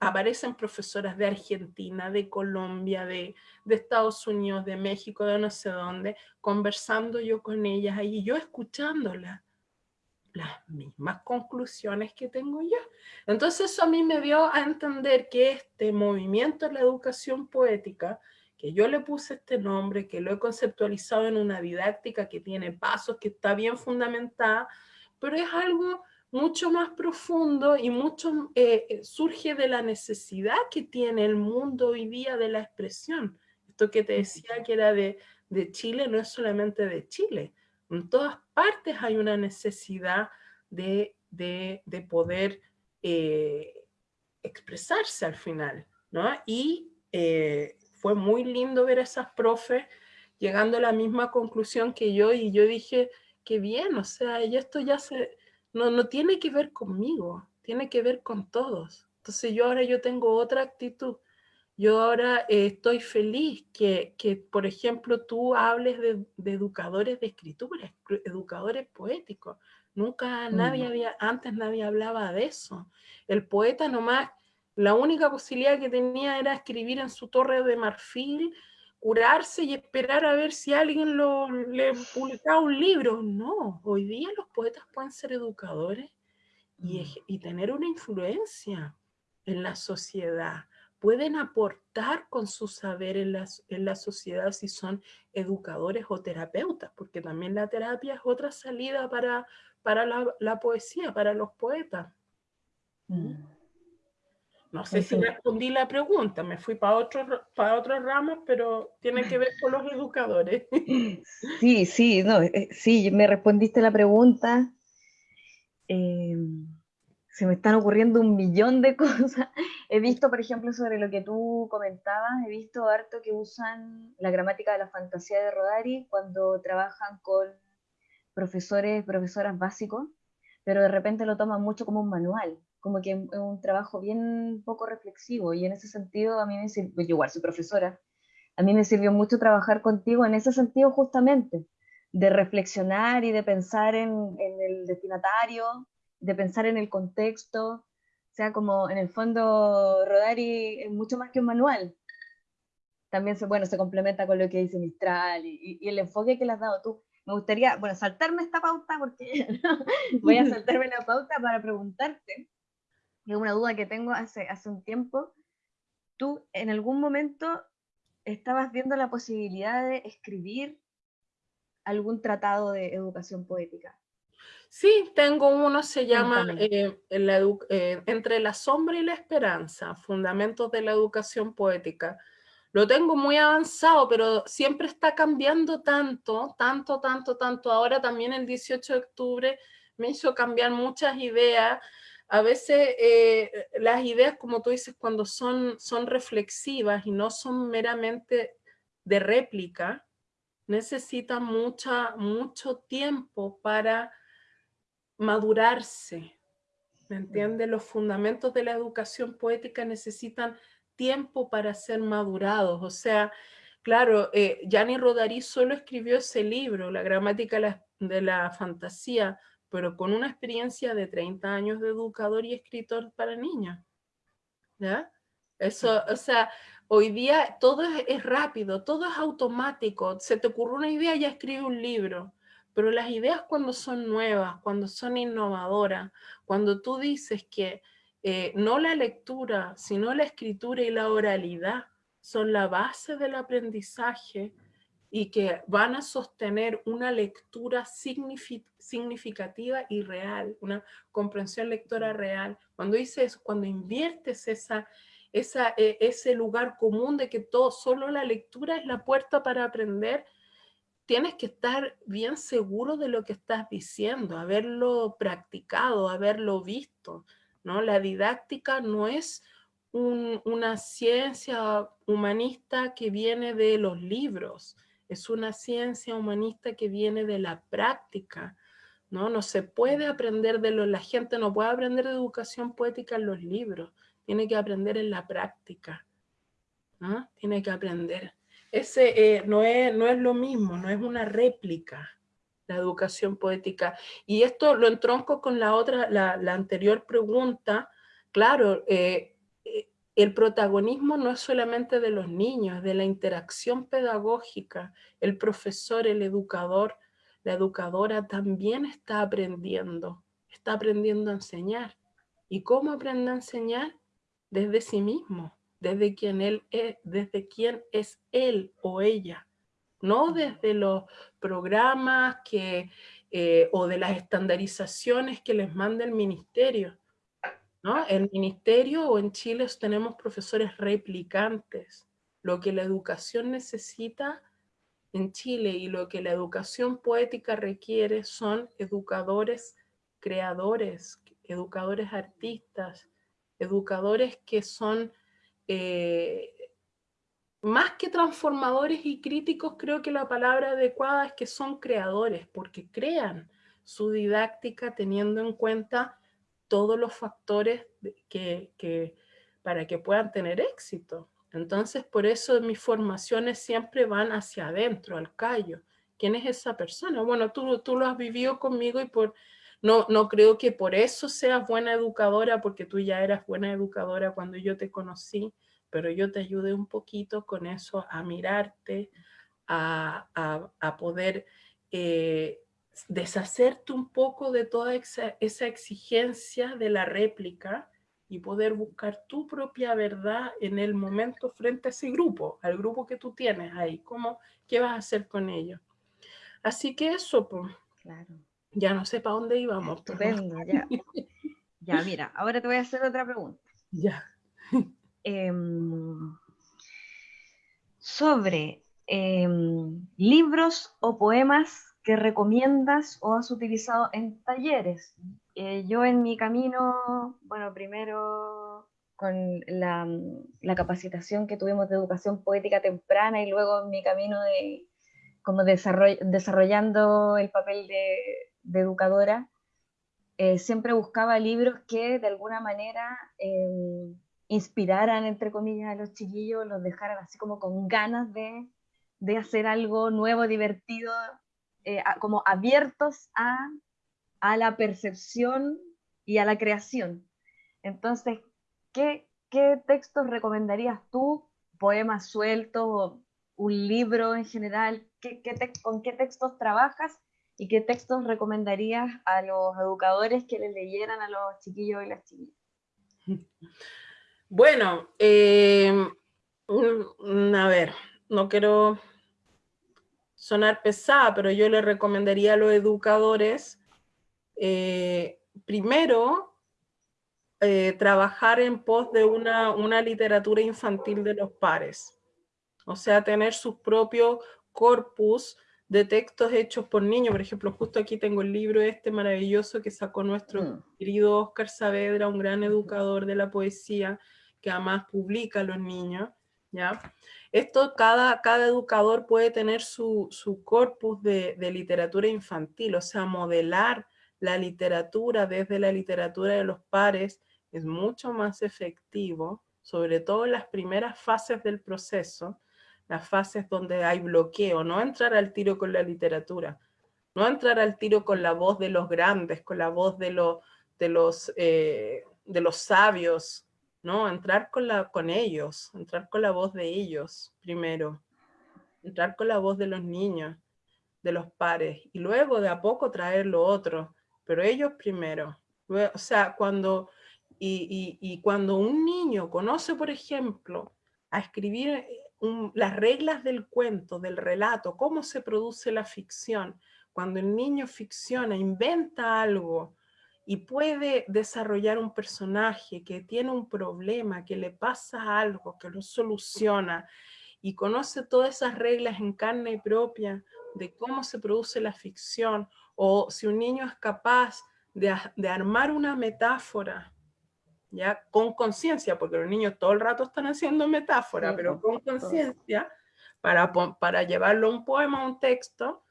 aparecen profesoras de Argentina, de Colombia, de, Estados Unidos, de México, de no sé dónde, conversando yo con ellas ahí, yo escuchándolas, las mismas conclusiones que tengo yo. Entonces eso a mí me dio a entender que este movimiento de la educación poética, que yo le puse este nombre, que lo he conceptualizado en una didáctica que tiene pasos, que está bien fundamentada, pero es algo mucho más profundo y mucho eh, eh, surge de la necesidad que tiene el mundo hoy día de la expresión. Esto que te decía que era de, Chile no es solamente de Chile. En todas partes hay una necesidad de, poder eh, expresarse al final. ¿no? Y fue muy lindo ver a esas profes llegando a la misma conclusión que yo y yo dije, qué bien, o sea, y esto ya se no, no tiene que ver conmigo, tiene que ver con todos. Entonces yo ahora yo tengo otra actitud. Yo ahora eh, estoy feliz que, que, por ejemplo, tú hables de, educadores de escritura, educadores poéticos. Nunca nadie había, antes nadie hablaba de eso. El poeta nomás, la única posibilidad que tenía era escribir en su torre de marfil curarse y esperar a ver si alguien lo, le publicaba un libro. No, hoy día los poetas pueden ser educadores y, mm. y tener una influencia en la sociedad. Pueden aportar con su saber en la, en la sociedad si son educadores o terapeutas, porque también la terapia es otra salida para, para la, la poesía, para los poetas. Mm. No sé si respondí la pregunta, me fui para otros para otros ramos, pero tiene que ver con los educadores. Sí, sí, no, eh, sí, me respondiste la pregunta. Em, se me están ocurriendo un millón de cosas. He visto, por ejemplo, sobre lo que tú comentabas, he visto harto que usan la gramática de la fantasía de Rodari cuando trabajan con profesores, profesoras básicos, pero de repente lo toman mucho como un manual como que es un trabajo bien poco reflexivo y en ese sentido a mí me sirvió, yo igual soy profesora, a mí me sirvió mucho trabajar contigo en ese sentido justamente, de reflexionar y de pensar en, el destinatario, de pensar en el contexto, o sea, como en el fondo Rodari es mucho más que un manual. También se, bueno, se complementa con lo que dice Mistral y, y el enfoque que le has dado tú. Me gustaría, bueno, saltarme esta pauta porque voy a saltarme la pauta para preguntarte es una duda que tengo hace, hace un tiempo, tú en algún momento estabas viendo la posibilidad de escribir algún tratado de educación poética. Sí, tengo uno, se llama eh, eh, Entre la sombra y la esperanza, Fundamentos de la Educación Poética. Lo tengo muy avanzado, pero siempre está cambiando tanto, tanto, tanto, tanto. Ahora también el 18 de octubre me hizo cambiar muchas ideas a veces eh, las ideas, como tú dices, cuando son, son reflexivas y no son meramente de réplica, necesitan mucha, mucho tiempo para madurarse. ¿Me entiendes? Los fundamentos de la educación poética necesitan tiempo para ser madurados. O sea, claro, eh, Gianni Rodari solo escribió ese libro, La gramática de la fantasía, pero con una experiencia de 30 años de educador y escritor para niños. ¿Ya? Eso, o sea, hoy día todo es, rápido, todo es automático. Se te ocurre una idea, ya escribe un libro. Pero las ideas cuando son nuevas, cuando son innovadoras, cuando tú dices que eh, no la lectura, sino la escritura y la oralidad son la base del aprendizaje y que van a sostener una lectura significativa y real, una comprensión lectora real. Cuando dices, cuando inviertes esa, esa, e, ese lugar común de que todo, solo la lectura es la puerta para aprender, tienes que estar bien seguro de lo que estás diciendo, haberlo practicado, haberlo visto. ¿no? La didáctica no es una ciencia humanista que viene de los libros, es una ciencia humanista que viene de la práctica, ¿no? No se puede aprender de la gente no puede aprender de educación poética en los libros, tiene que aprender en la práctica, ¿no? Tiene que aprender. Ese eh, no, es, no es lo mismo, no es una réplica la educación poética. Y esto lo entronco con la otra, la, la anterior pregunta. Claro, eh, el protagonismo no es solamente de los niños, de la interacción pedagógica. El profesor, el educador, la educadora también está aprendiendo, está aprendiendo a enseñar. ¿Y cómo aprende a enseñar? Desde sí mismo, desde quien, él es, desde quién es él o ella, no desde los programas que, eh, o de las estandarizaciones que les manda el ministerio, ¿no? En ministerio o en Chile tenemos profesores replicantes. Lo que la educación necesita en Chile y lo que la educación poética requiere son educadores creadores, educadores artistas, educadores que son eh, más que transformadores y críticos, creo que la palabra adecuada es que son creadores, porque crean su didáctica teniendo en cuenta todos los factores que, para que puedan tener éxito. Entonces, por eso mis formaciones siempre van hacia adentro, al callo. ¿Quién es esa persona? Bueno, tú, tú lo has vivido conmigo y por, no, no creo que por eso seas buena educadora, porque tú ya eras buena educadora cuando yo te conocí, pero yo te ayudé un poquito con eso a mirarte, a, a, poder eh, deshacerte un poco de toda esa, exigencia de la réplica y poder buscar tu propia verdad en el momento frente a ese grupo, al grupo que tú tienes ahí. ¿Cómo, ¿Qué vas a hacer con ellos? Así que eso, pues, claro. Ya no sé para dónde íbamos. Estupendo, ya. ya, mira, ahora te voy a hacer otra pregunta. Ya. Em, sobre em, libros o poemas que recomiendas o has utilizado en talleres. Eh, yo en mi camino, bueno, primero con la, la, capacitación que tuvimos de educación poética temprana y luego en mi camino de como desarrollando el papel de, de educadora, eh, siempre buscaba libros que de alguna manera em, inspiraran, entre comillas, a los chiquillos, los dejaran así como con ganas de, de hacer algo nuevo, divertido, eh, como abiertos a, a, la percepción y a la creación. Entonces, ¿qué, qué textos recomendarías tú? ¿Poemas sueltos? ¿Un libro en general? ¿Qué, qué ¿Con qué textos trabajas? ¿Y qué textos recomendarías a los educadores que les leyeran a los chiquillos y las chiquillas? Bueno, eh, a ver, no quiero sonar pesada, pero yo le recomendaría a los educadores, eh, primero, eh, trabajar en pos de una, una literatura infantil de los pares. O sea, tener sus propios corpus de textos hechos por niños. Por ejemplo, justo aquí tengo el libro este maravilloso que sacó nuestro mm. querido Oscar Saavedra, un gran educador de la poesía, que además publica a los niños. ¿ya? Esto, cada, cada educador puede tener su, corpus de, literatura infantil, o sea, modelar la literatura desde la literatura de los pares es mucho más efectivo, sobre todo en las primeras fases del proceso, las fases donde hay bloqueo, no entrar al tiro con la literatura, no entrar al tiro con la voz de los grandes, con la voz de, de, los, eh, de los sabios, ¿no? Entrar con, la, con ellos, entrar con la voz de ellos primero, entrar con la voz de los niños, de los pares, y luego de a poco traer lo otro, pero ellos primero. O sea, cuando, y, y cuando un niño conoce, por ejemplo, a escribir las reglas del cuento, del relato, cómo se produce la ficción. Cuando el niño ficciona, inventa algo y puede desarrollar un personaje que tiene un problema, que le pasa algo, que lo soluciona y conoce todas esas reglas en carne propia de cómo se produce la ficción, o si un niño es capaz de armar una metáfora ya con conciencia, porque los niños todo el rato están haciendo metáfora, pero con conciencia, para, para llevarlo a un poema, a un texto,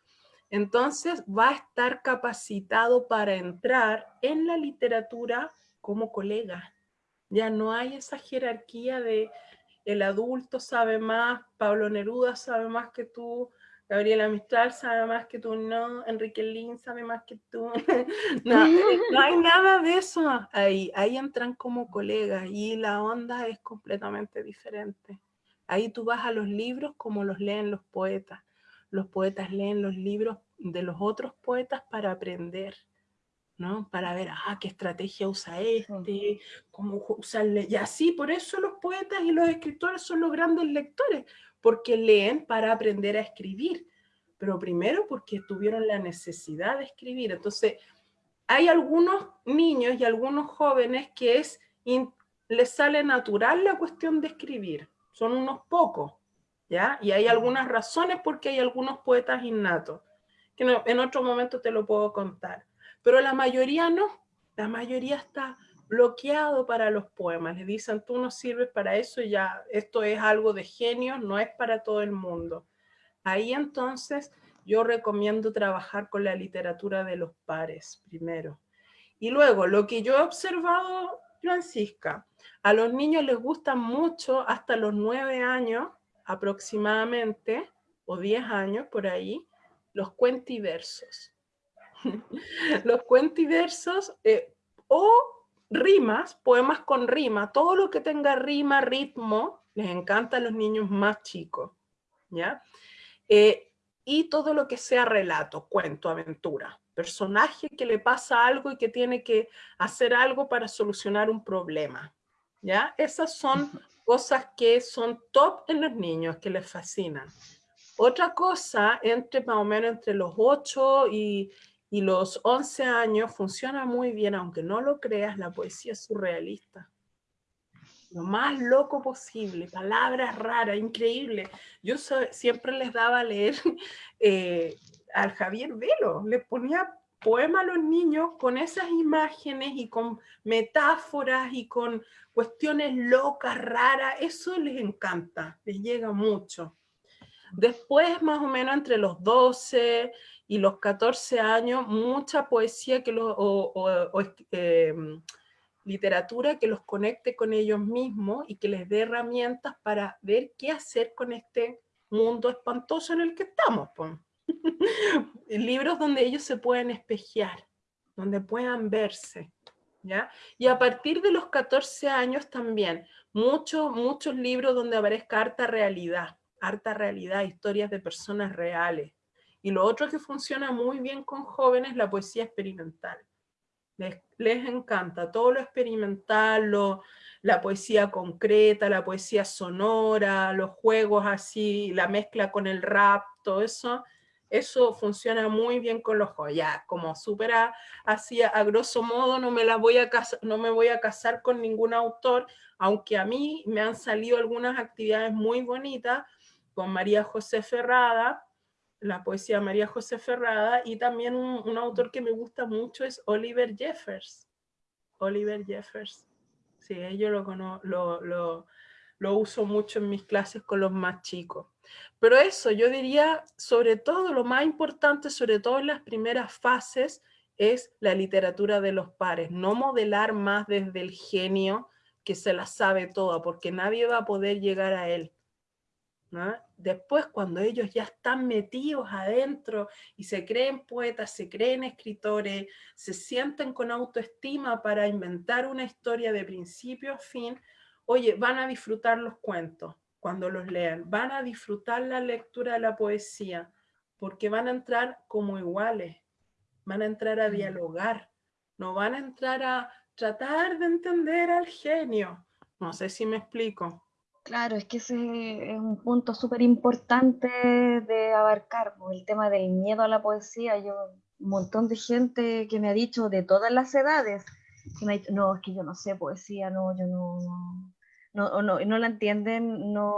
entonces va a estar capacitado para entrar en la literatura como colega. Ya no hay esa jerarquía de el adulto sabe más, Pablo Neruda sabe más que tú, Gabriela Mistral sabe más que tú, no, Enrique Lin sabe más que tú. no, no hay nada de eso ahí. Ahí entran como colegas y la onda es completamente diferente. Ahí tú vas a los libros como los leen los poetas. Los poetas leen los libros de los otros poetas para aprender. ¿no? Para ver, ah, qué estrategia usa este, cómo usarle, y así, por eso los poetas y los escritores son los grandes lectores, porque leen para aprender a escribir, pero primero porque tuvieron la necesidad de escribir. Entonces, hay algunos niños y algunos jóvenes que es, les sale natural la cuestión de escribir, son unos pocos, ¿ya? Y hay algunas razones porque hay algunos poetas innatos, que en otro momento te lo puedo contar. Pero la mayoría no, la mayoría está bloqueado para los poemas. Le dicen, tú no sirves para eso, ya esto es algo de genio, no es para todo el mundo. Ahí entonces yo recomiendo trabajar con la literatura de los pares primero. Y luego, lo que yo he observado, Francisca, a los niños les gusta mucho hasta los nueve años aproximadamente, o diez años por ahí, los cuentiversos. los cuentiversos eh, o rimas, poemas con rima, todo lo que tenga rima, ritmo, les encanta a los niños más chicos, ¿ya? Eh, y todo lo que sea relato, cuento, aventura, personaje que le pasa algo y que tiene que hacer algo para solucionar un problema, ¿ya? Esas son cosas que son top en los niños, que les fascinan. Otra cosa, entre más o menos entre los 8 y, y los 11 años funciona muy bien, aunque no lo creas, la poesía surrealista. Lo más loco posible, palabras raras, increíble. Yo siempre les daba a leer eh, al Javier Velo, le ponía poema a los niños con esas imágenes y con metáforas y con cuestiones locas, raras, eso les encanta, les llega mucho. Después, más o menos entre los 12, y los 14 años, mucha poesía que o, em, literatura que los conecte con ellos mismos y que les dé herramientas para ver qué hacer con este mundo espantoso en el que estamos. Libros donde ellos se pueden espejear, donde puedan verse. ¿ya? Y a partir de los 14 años también, muchos, muchos libros donde aparezca harta realidad, harta realidad, historias de personas reales, y lo otro que funciona muy bien con jóvenes, la poesía experimental. Les, encanta todo lo experimental, la poesía concreta, la poesía sonora, los juegos así, la mezcla con el rap, todo eso, eso funciona muy bien con los jóvenes. Ya, como súper así, a grosso modo, no me, la voy a no me voy a casar con ningún autor, aunque a mí me han salido algunas actividades muy bonitas con María José Ferrada, la poesía María José Ferrada y también un, autor que me gusta mucho es Oliver Jeffers. Oliver Jeffers. Sí, yo lo, lo, lo, lo uso mucho en mis clases con los más chicos. Pero eso, yo diría, sobre todo, lo más importante, sobre todo en las primeras fases, es la literatura de los pares. No modelar más desde el genio que se la sabe toda, porque nadie va a poder llegar a él. Después, cuando ellos ya están metidos adentro y se creen poetas, se creen escritores, se sienten con autoestima para inventar una historia de principio a fin, oye, van a disfrutar los cuentos cuando los lean, van a disfrutar la lectura de la poesía, porque van a entrar como iguales, van a entrar a mm. dialogar, no van a entrar a tratar de entender al genio. No sé si me explico. Claro, es que ese es un punto súper importante de abarcar, pues, el tema del miedo a la poesía. Yo, un montón de gente que me ha dicho de todas las edades, que me ha dicho, no, es que yo no sé poesía, no, yo no, no, no, no, la entienden, no,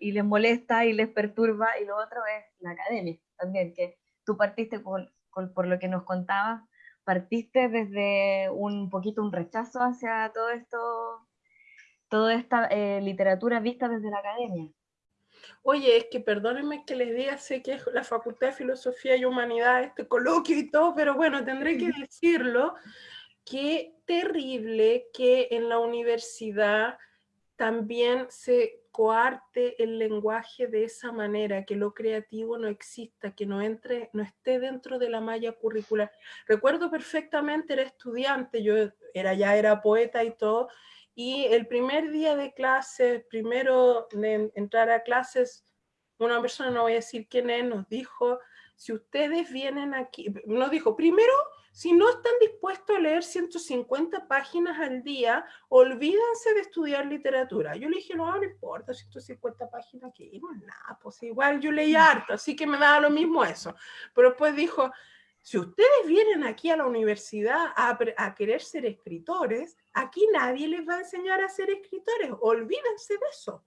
y les molesta y les perturba, y lo otro es la academia también, que tú partiste por, por lo que nos contabas, partiste desde un poquito un rechazo hacia todo esto toda esta eh, literatura vista desde la academia. Oye, es que perdónenme que les diga, sé que es la Facultad de Filosofía y Humanidad, este coloquio y todo, pero bueno, tendré que decirlo, qué terrible que en la universidad también se coarte el lenguaje de esa manera, que lo creativo no exista, que no entre, no esté dentro de la malla curricular. Recuerdo perfectamente, era estudiante, yo era ya era poeta y todo, y el primer día de clases, primero de entrar a clases, una persona, no voy a decir quién es, nos dijo, si ustedes vienen aquí, nos dijo, primero, si no están dispuestos a leer 150 páginas al día, olvídense de estudiar literatura. Yo le dije, no, no importa, 150 páginas, que no nada, pues igual yo leí harto, así que me daba lo mismo eso. Pero después dijo, si ustedes vienen aquí a la universidad a, querer ser escritores, aquí nadie les va a enseñar a ser escritores. Olvídense de eso.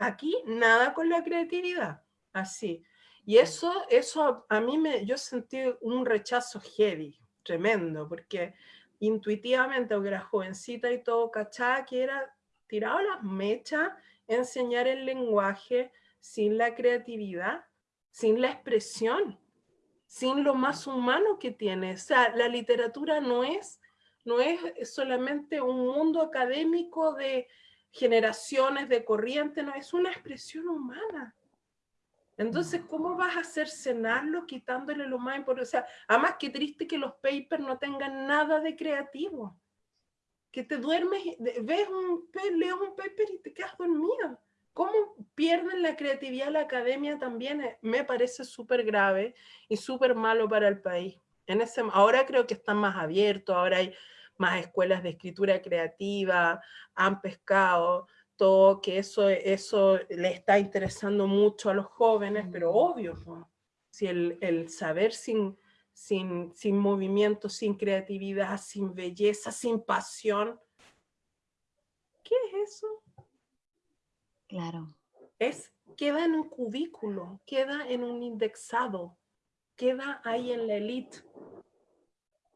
Aquí nada con la creatividad. Así. Y eso, eso a mí me, yo sentí un rechazo heavy, tremendo, porque intuitivamente, aunque era jovencita y todo, cachaba que era tirado las mechas, enseñar el lenguaje sin la creatividad, sin la expresión sin lo más humano que tiene. O sea, la literatura no es, no es solamente un mundo académico de generaciones, de corriente, no, es una expresión humana. Entonces, ¿cómo vas a hacer cenarlo quitándole lo más importante? O sea, además, qué triste que los papers no tengan nada de creativo. Que te duermes, ves un, lees un paper y te quedas dormido. ¿Cómo pierden la creatividad la academia también? Eh, me parece súper grave y súper malo para el país. En ese, ahora creo que están más abiertos, ahora hay más escuelas de escritura creativa, han pescado, todo, que eso, eso le está interesando mucho a los jóvenes, pero obvio, si el, el saber sin, sin, sin movimiento, sin creatividad, sin belleza, sin pasión, ¿qué es eso? Claro. Es, queda en un cubículo, queda en un indexado, queda ahí en la elite.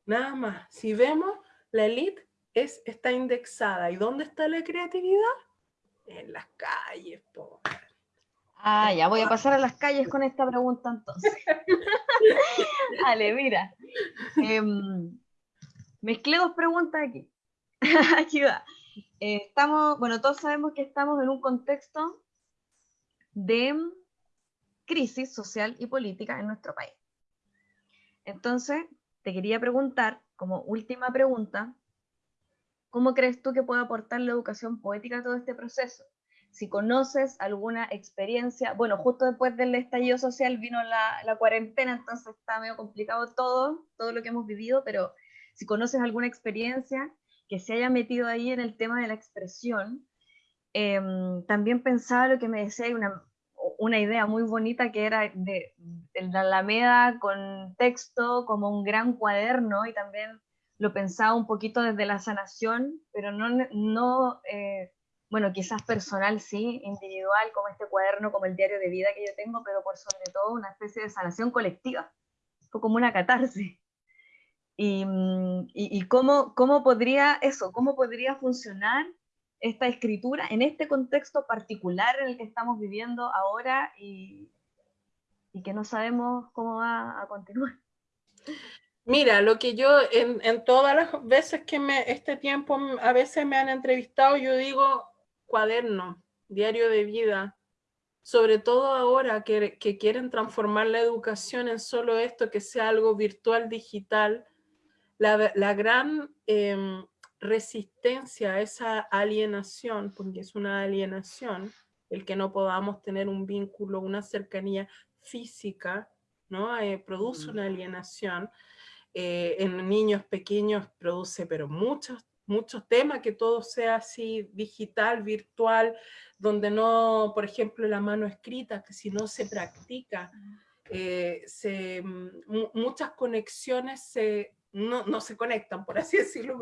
Nada más. Si vemos, la elite es, está indexada. ¿Y dónde está la creatividad? En las calles, po. Ah, ya voy a pasar a las calles con esta pregunta entonces. Dale, mira. Em, mezclé dos preguntas aquí. aquí va. Eh, estamos, bueno, todos sabemos que estamos en un contexto de crisis social y política en nuestro país. Entonces, te quería preguntar, como última pregunta, ¿cómo crees tú que puede aportar la educación poética a todo este proceso? Si conoces alguna experiencia, bueno, justo después del estallido social vino la, la cuarentena, entonces está medio complicado todo, todo lo que hemos vivido, pero si conoces alguna experiencia que se haya metido ahí en el tema de la expresión, em, también pensaba lo que me decía, una, una idea muy bonita que era de, la Alameda con texto como un gran cuaderno y también lo pensaba un poquito desde la sanación, pero no, no eh, bueno, quizás personal sí, individual, como este cuaderno, como el diario de vida que yo tengo, pero por sobre todo una especie de sanación colectiva, como una catarsis. Mm, y, y, cómo, cómo, podría eso, cómo podría funcionar esta escritura en este contexto particular en el que estamos viviendo ahora y, y que no sabemos cómo va a continuar. Mira, lo que yo en, en, todas las veces que me, este tiempo a veces me han entrevistado, yo digo cuaderno, diario de vida, sobre todo ahora que, que quieren transformar la educación en solo esto, que sea algo virtual, digital, la, gran em, resistencia a esa alienación, porque es una alienación, el que no podamos tener un vínculo, una cercanía física, ¿no? Eh, produce una alienación. Eh, en niños pequeños produce, pero muchos muchos temas, que todo sea así digital, virtual, donde no, por ejemplo, la mano escrita, que si no se practica, eh, se, muchas conexiones se, no, no, se conectan, por así decirlo.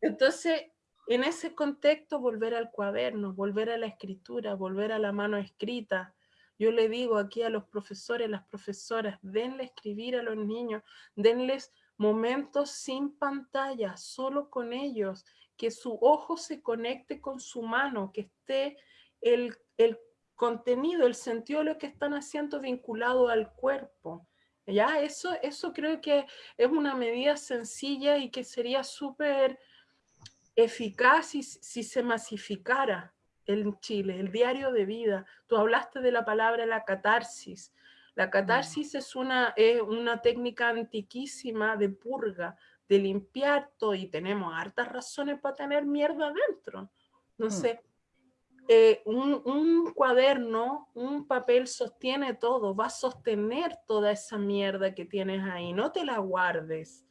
Entonces, en ese contexto, volver al cuaderno, volver a la escritura, volver a la mano escrita. Yo le digo aquí a los profesores, las profesoras, denle escribir a los niños, denles momentos sin pantalla, solo con ellos, que su ojo se conecte con su mano, que esté el, el contenido, el sentido de lo que están haciendo vinculado al cuerpo. ¿Ya? Eso, eso creo que es una medida sencilla y que sería súper eficaz si, si, se masificara en Chile, el diario de vida. Tú hablaste de la palabra la catarsis. La catarsis es una, una técnica antiquísima de purga, de limpiar todo, y tenemos hartas razones para tener mierda adentro. No mm. sé, eh, un, un, cuaderno, un papel sostiene todo, va a sostener toda esa mierda que tienes ahí. No te la guardes,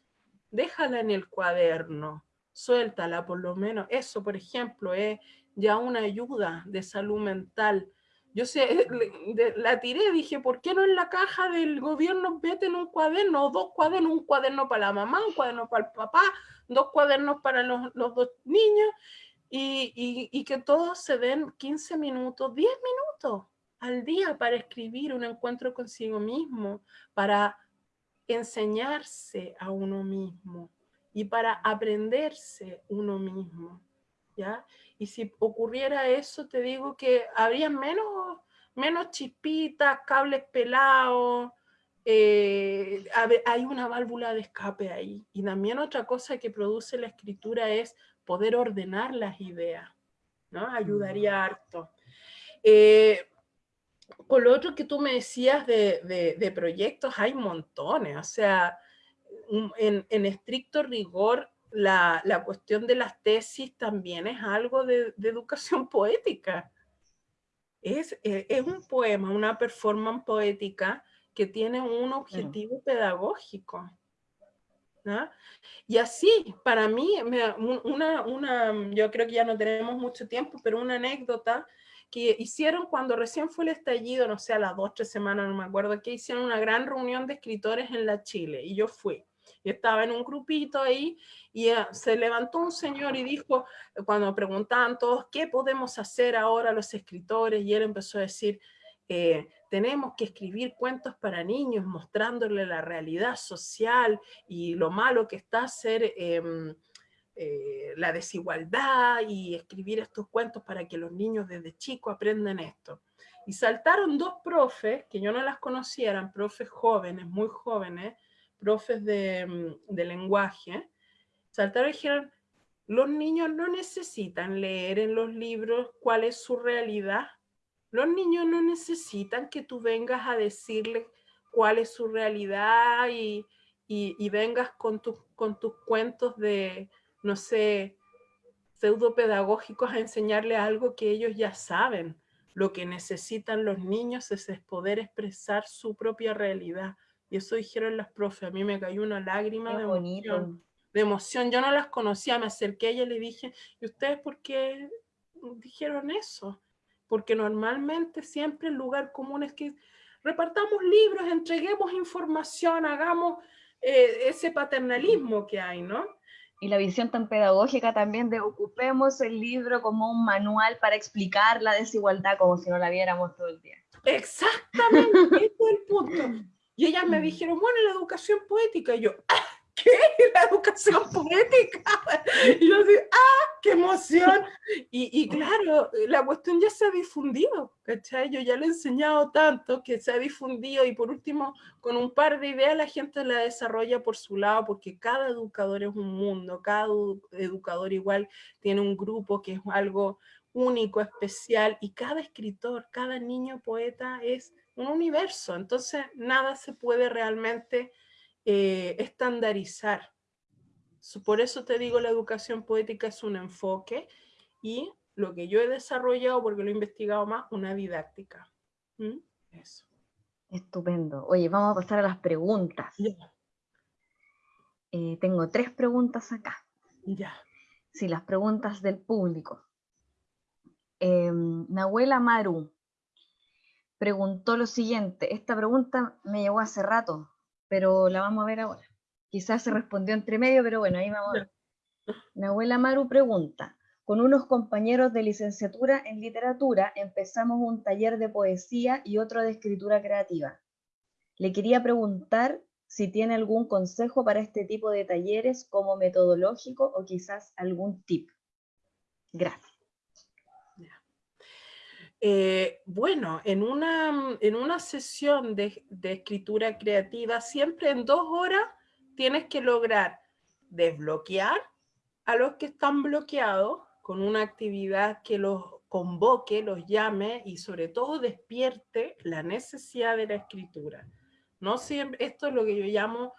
déjala en el cuaderno, suéltala por lo menos. Eso, por ejemplo, es ya una ayuda de salud mental yo sé, la tiré, dije, ¿por qué no en la caja del gobierno meten un cuaderno, dos cuadernos, un cuaderno para la mamá, un cuaderno para el papá, dos cuadernos para los, dos niños, y, que todos se den 15 minutos, 10 minutos al día para escribir un encuentro consigo mismo, para enseñarse a uno mismo y para aprenderse uno mismo. ¿ya? Y si ocurriera eso, te digo que habría menos, menos chispitas, cables pelados, eh, hay una válvula de escape ahí. Y también otra cosa que produce la escritura es poder ordenar las ideas, ¿no? Ayudaría mm. harto. Eh, con lo otro que tú me decías de, de, proyectos, hay montones, o sea, en, en estricto rigor, la, la, cuestión de las tesis también es algo de, de educación poética. Es, eh, es, un poema, una performance poética que tiene un objetivo pedagógico. Y así, para mí, una, una, yo creo que ya no tenemos mucho tiempo, pero una anécdota que hicieron cuando recién fue el estallido, no sé, a las dos, tres semanas, no me acuerdo, que hicieron una gran reunión de escritores en la Chile, y yo fui. Yo estaba en un grupito ahí y eh, se levantó un señor y dijo, cuando preguntaban todos, ¿qué podemos hacer ahora los escritores? Y él empezó a decir, eh, tenemos que escribir cuentos para niños mostrándole la realidad social y lo malo que está hacer em, eh, la desigualdad y escribir estos cuentos para que los niños desde chicos aprendan esto. Y saltaron dos profes, que yo no las conocía, eran profes jóvenes, muy jóvenes, profes mm, de, lenguaje, saltaron y dijeron, los niños no necesitan leer en los libros cuál es su realidad. Los niños no necesitan que tú vengas a decirles cuál es su realidad y, vengas con, con tus cuentos de, no sé, pseudo pedagógicos a enseñarle algo que ellos ya saben. Lo que necesitan los niños es poder expresar su propia realidad. Y eso dijeron las profes, a mí me cayó una lágrima de emoción, de emoción. Yo no las conocía, me acerqué a ella y le dije, ¿y ustedes por qué dijeron eso? Porque normalmente siempre el lugar común es que repartamos libros, entreguemos información, hagamos eh, ese paternalismo que hay, ¿no? Y la visión tan pedagógica también de ocupemos el libro como un manual para explicar la desigualdad como si no la viéramos todo el día. Exactamente, ese es el punto. Y ellas me mm. dijeron, bueno, la educación poética. Y yo, ah, ¿qué? ¿La educación poética? Y yo así, ¡ah, qué emoción! Y, y, claro, la cuestión ya se ha difundido, ¿cachai? Yo ya le he enseñado tanto que se ha difundido y por último, con un par de ideas la gente la desarrolla por su lado porque cada educador es un mundo, cada educador igual tiene un grupo que es algo único, especial y cada escritor, cada niño poeta es un universo, entonces nada se puede realmente eh, estandarizar. Por eso te digo, la educación poética es un enfoque y lo que yo he desarrollado, porque lo he investigado más, una didáctica. ¿Mm? Eso. Estupendo. Oye, vamos a pasar a las preguntas. Eh, tengo tres preguntas acá. Ya. Sí, las preguntas del público. Eh, Nahuela Maru preguntó lo siguiente. Esta pregunta me llegó hace rato, pero la vamos a ver ahora. Quizás se respondió entre medio, pero bueno, ahí vamos a ver. Nahuela Maru pregunta, con unos compañeros de licenciatura en literatura empezamos un taller de poesía y otro de escritura creativa. Le quería preguntar si tiene algún consejo para este tipo de talleres como metodológico o quizás algún tip. Gracias. Eh, bueno, en una, en una sesión de, de, escritura creativa, siempre en dos horas tienes que lograr desbloquear a los que están bloqueados con una actividad que los convoque, los llame y sobre todo despierte la necesidad de la escritura. ¿no? Siempre, esto es lo que yo llamo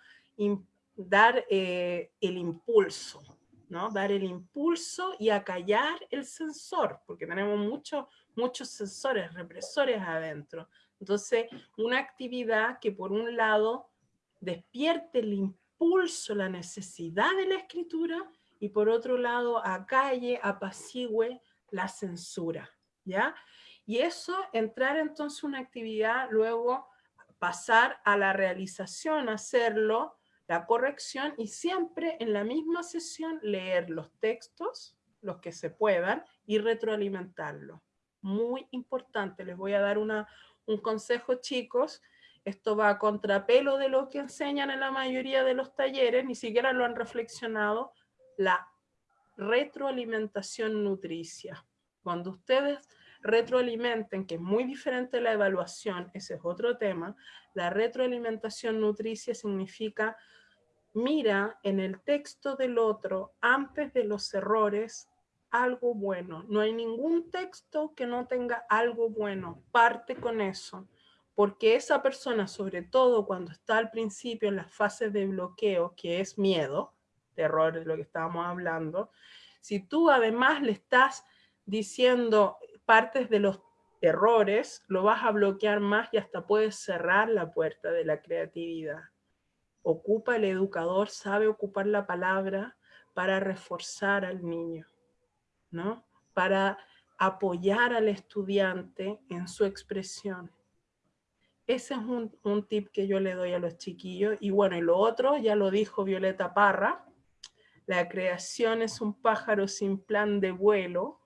dar eh, el impulso, ¿no? Dar el impulso y acallar el sensor, porque tenemos muchos muchos sensores, represores adentro. Entonces, una actividad que por un lado despierte el impulso, la necesidad de la escritura, y por otro lado acalle, apacigüe la censura, ¿ya? Y eso, entrar entonces una actividad, luego pasar a la realización, hacerlo, la corrección, y siempre en la misma sesión leer los textos, los que se puedan, y retroalimentarlo muy importante. Les voy a dar una, un consejo, chicos. Esto va a contrapelo de lo que enseñan en la mayoría de los talleres, ni siquiera lo han reflexionado, la retroalimentación nutricia. Cuando ustedes retroalimenten, que es muy diferente la evaluación, ese es otro tema, la retroalimentación nutricia significa mira en el texto del otro antes de los errores algo bueno. No hay ningún texto que no tenga algo bueno. Parte con eso. Porque esa persona, sobre todo cuando está al principio en las fases de bloqueo, que es miedo, terror de lo que estábamos hablando, si tú además le estás diciendo partes de los errores, lo vas a bloquear más y hasta puedes cerrar la puerta de la creatividad. Ocupa el educador, sabe ocupar la palabra para reforzar al niño. ¿No? Para apoyar al estudiante en su expresión. Ese es un, tip que yo le doy a los chiquillos. Y bueno, y lo otro, ya lo dijo Violeta Parra, la creación es un pájaro sin plan de vuelo.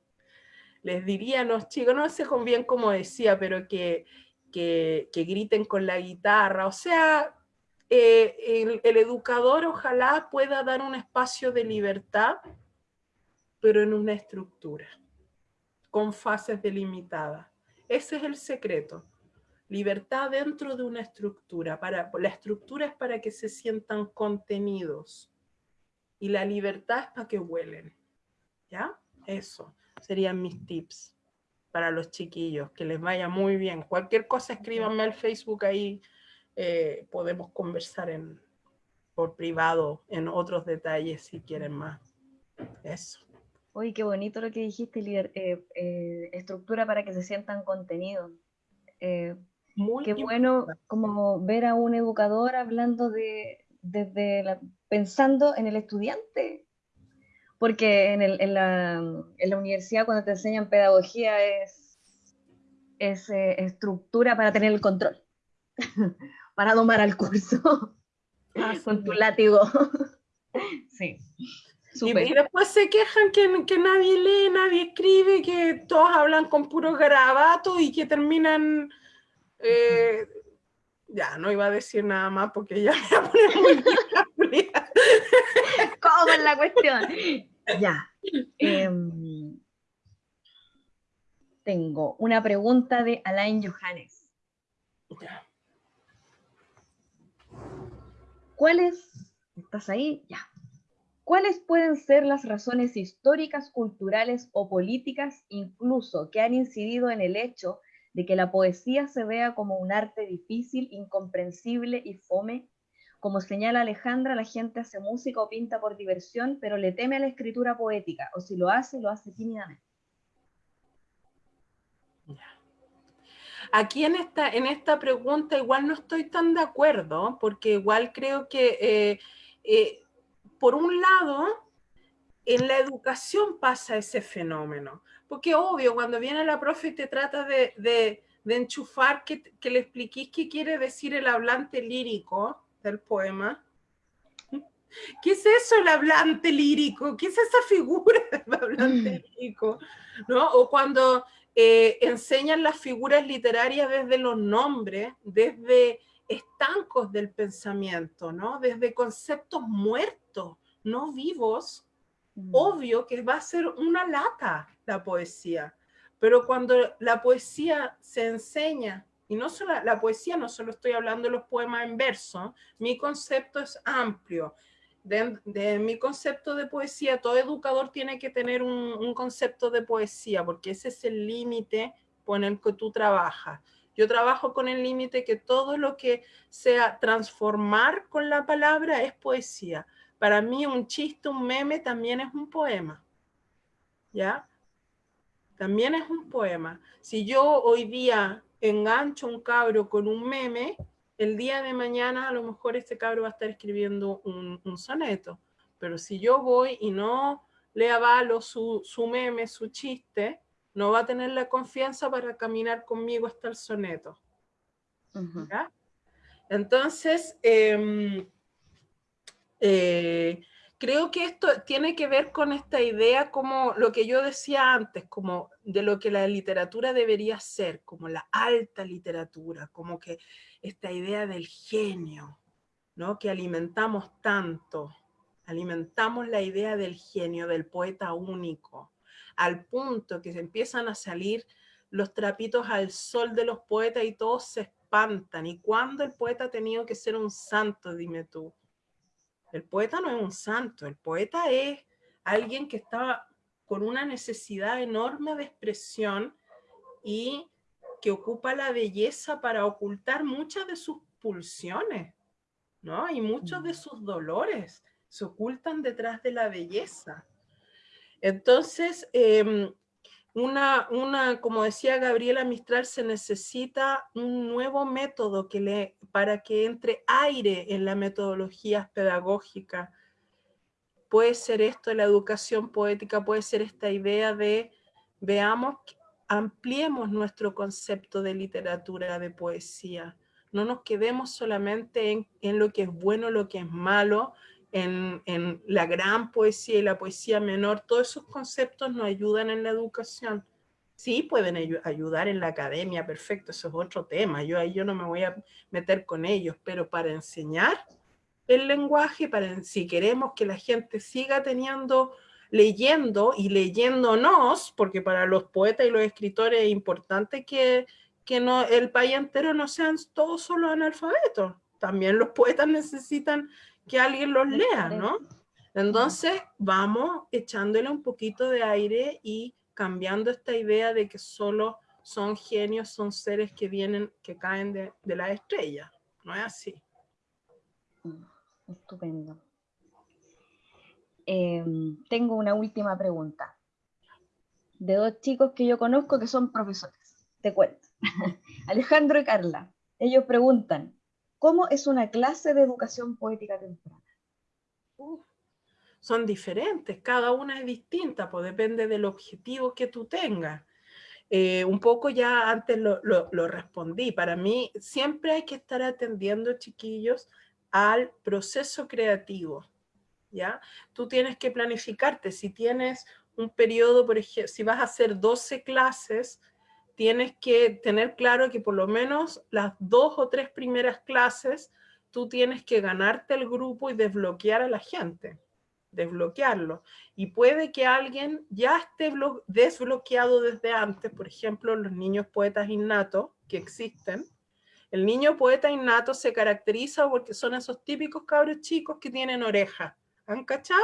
Les diría a los chicos, no sé bien cómo decía, pero que, que, griten con la guitarra. O sea, eh, el, el educador ojalá pueda dar un espacio de libertad pero en una estructura, con fases delimitadas. Ese es el secreto. Libertad dentro de una estructura. Para, la estructura es para que se sientan contenidos. Y la libertad es para que huelen. ¿Ya? Eso serían mis tips para los chiquillos. Que les vaya muy bien. Cualquier cosa escríbanme al Facebook ahí. Eh, podemos conversar en, por privado en otros detalles si quieren más. Eso. Uy, qué bonito lo que dijiste, líder. Eh, eh, estructura para que se sientan contenidos. Eh, qué bueno como ver a un educador hablando de, desde la, pensando en el estudiante. Porque en, el, en, la, en, la, universidad cuando te enseñan pedagogía es, es estructura para tener el control, para domar al curso ah, con tu látigo. sí. Y, después se quejan que, que, nadie lee, nadie escribe, que todos hablan con puros garabatos y que terminan... Eh, ya, no iba a decir nada más porque ya me voy a poner muy ¿Cómo es la cuestión? Ya. Em, tengo una pregunta de Alain Johannes. ¿Cuál es? ¿Estás ahí? Ya. ¿Cuáles pueden ser las razones históricas, culturales o políticas incluso que han incidido en el hecho de que la poesía se vea como un arte difícil, incomprensible y fome? Como señala Alejandra, la gente hace música o pinta por diversión, pero le teme a la escritura poética, o si lo hace, lo hace tímidamente. Aquí en esta, en esta pregunta igual no estoy tan de acuerdo, porque igual creo que... Eh, eh, por un lado, en la educación pasa ese fenómeno, porque obvio, cuando viene la profe y te trata de, de, enchufar, que, que le expliquís qué quiere decir el hablante lírico del poema, ¿Qué es eso el hablante lírico? ¿Qué es esa figura del hablante mm. lírico? ¿No? O cuando eh, enseñan las figuras literarias desde los nombres, desde estancos del pensamiento, ¿no? Desde conceptos muertos, no vivos, mm. obvio que va a ser una lata la poesía. Pero cuando la poesía se enseña, y no solo la poesía, no solo estoy hablando de los poemas en verso, mi concepto es amplio de, mi concepto de poesía, todo educador tiene que tener un, concepto de poesía, porque ese es el límite con el que tú trabajas. Yo trabajo con el límite que todo lo que sea transformar con la palabra es poesía. Para mí un chiste, un meme también es un poema. ¿Ya? También es un poema. Si yo hoy día engancho un cabro con un meme, el día de mañana a lo mejor este cabro va a estar escribiendo un, soneto, pero si yo voy y no le avalo su, su, meme, su chiste, no va a tener la confianza para caminar conmigo hasta el soneto. Entonces, em, eh, creo que esto tiene que ver con esta idea como lo que yo decía antes, como de lo que la literatura debería ser, como la alta literatura, como que esta idea del genio, ¿no? que alimentamos tanto, alimentamos la idea del genio, del poeta único, al punto que se empiezan a salir los trapitos al sol de los poetas y todos se espantan. ¿Y cuándo el poeta ha tenido que ser un santo, dime tú? El poeta no es un santo, el poeta es alguien que estaba con una necesidad enorme de expresión y que ocupa la belleza para ocultar muchas de sus pulsiones, ¿no? Y muchos de mm. sus dolores se ocultan detrás de la belleza. Entonces, em, una, una, como decía Gabriela Mistral, se necesita un nuevo método que le, para que entre aire en la metodología pedagógica. Puede ser esto la educación poética, puede ser esta idea de veamos, ampliemos nuestro concepto de literatura, de poesía. No nos quedemos solamente en, en lo que es bueno, lo que es malo, en, la gran poesía y la poesía menor, todos esos conceptos nos ayudan en la educación. Sí, pueden ayudar en la academia, perfecto, eso es otro tema, yo ahí yo no me voy a meter con ellos, pero para enseñar el lenguaje, para si queremos que la gente siga teniendo, leyendo y leyéndonos, porque para los poetas y los escritores es importante que, que no, el país entero no sean todos solo analfabetos, también los poetas necesitan que alguien los lea, ¿no? Entonces vamos echándole un poquito de aire y cambiando esta idea de que solo son genios, son seres que vienen, que caen de, la estrella. No es así. Mm, estupendo. Em, tengo una última pregunta. De dos chicos que yo conozco que son profesores. Te cuento. Alejandro y Carla. Ellos preguntan, ¿Cómo es una clase de educación poética temprana? son diferentes, cada una es distinta, pues depende del objetivo que tú tengas. Eh, un poco ya antes lo, lo, respondí, para mí siempre hay que estar atendiendo, chiquillos, al proceso creativo, ¿ya? Tú tienes que planificarte, si tienes un periodo, por ejemplo, si vas a hacer 12 clases, tienes que tener claro que por lo menos las dos o tres primeras clases tú tienes que ganarte el grupo y desbloquear a la gente, desbloquearlo. Y puede que alguien ya esté desbloqueado desde antes, por ejemplo, los niños poetas innatos que existen. El niño poeta innato se caracteriza porque son esos típicos cabros chicos que tienen orejas. ¿Han cachado?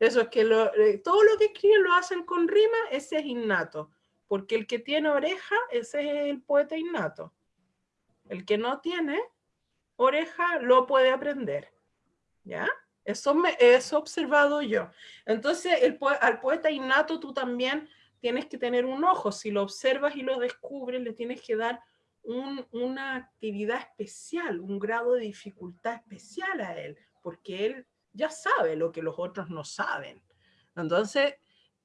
Eso es que eh, todo lo que escriben lo hacen con rima, ese es innato porque el que tiene oreja, ese es el poeta innato. El que no tiene oreja, lo puede aprender. ¿Ya? Eso me he observado yo. Entonces, el, al poeta innato tú también tienes que tener un ojo. Si lo observas y lo descubres, le tienes que dar una actividad especial, un grado de dificultad especial a él, porque él ya sabe lo que los otros no saben. Entonces,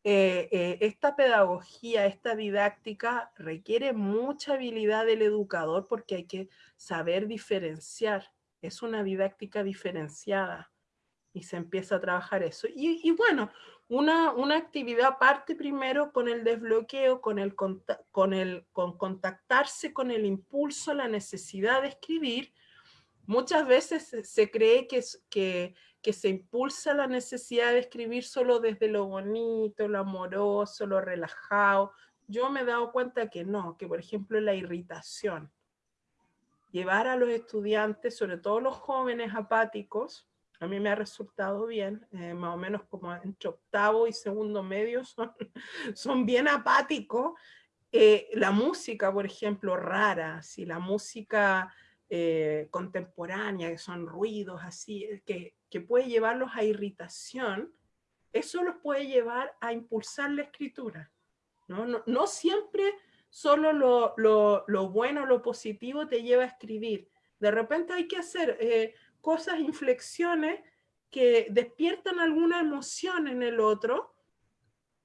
eh, eh, esta pedagogía, esta didáctica requiere mucha habilidad del educador porque hay que saber diferenciar. Es una didáctica diferenciada y se empieza a trabajar eso. Y, bueno, una, una, actividad parte primero con el desbloqueo, con, el, con, el, con contactarse con el impulso, la necesidad de escribir. Muchas veces se cree que, que, que se impulsa la necesidad de escribir solo desde lo bonito, lo amoroso, lo relajado. Yo me he dado cuenta que no, que por ejemplo la irritación. Llevar a los estudiantes, sobre todo los jóvenes apáticos, a mí me ha resultado bien, eh, más o menos como entre octavo y segundo medio son, bien apáticos. Eh, la música, por ejemplo, rara, si la música eh, contemporánea, que son ruidos así, que, que puede llevarlos a irritación, eso los puede llevar a impulsar la escritura. No, no, siempre solo lo, lo, lo, bueno, lo positivo te lleva a escribir. De repente hay que hacer cosas, inflexiones que despiertan alguna emoción en el otro,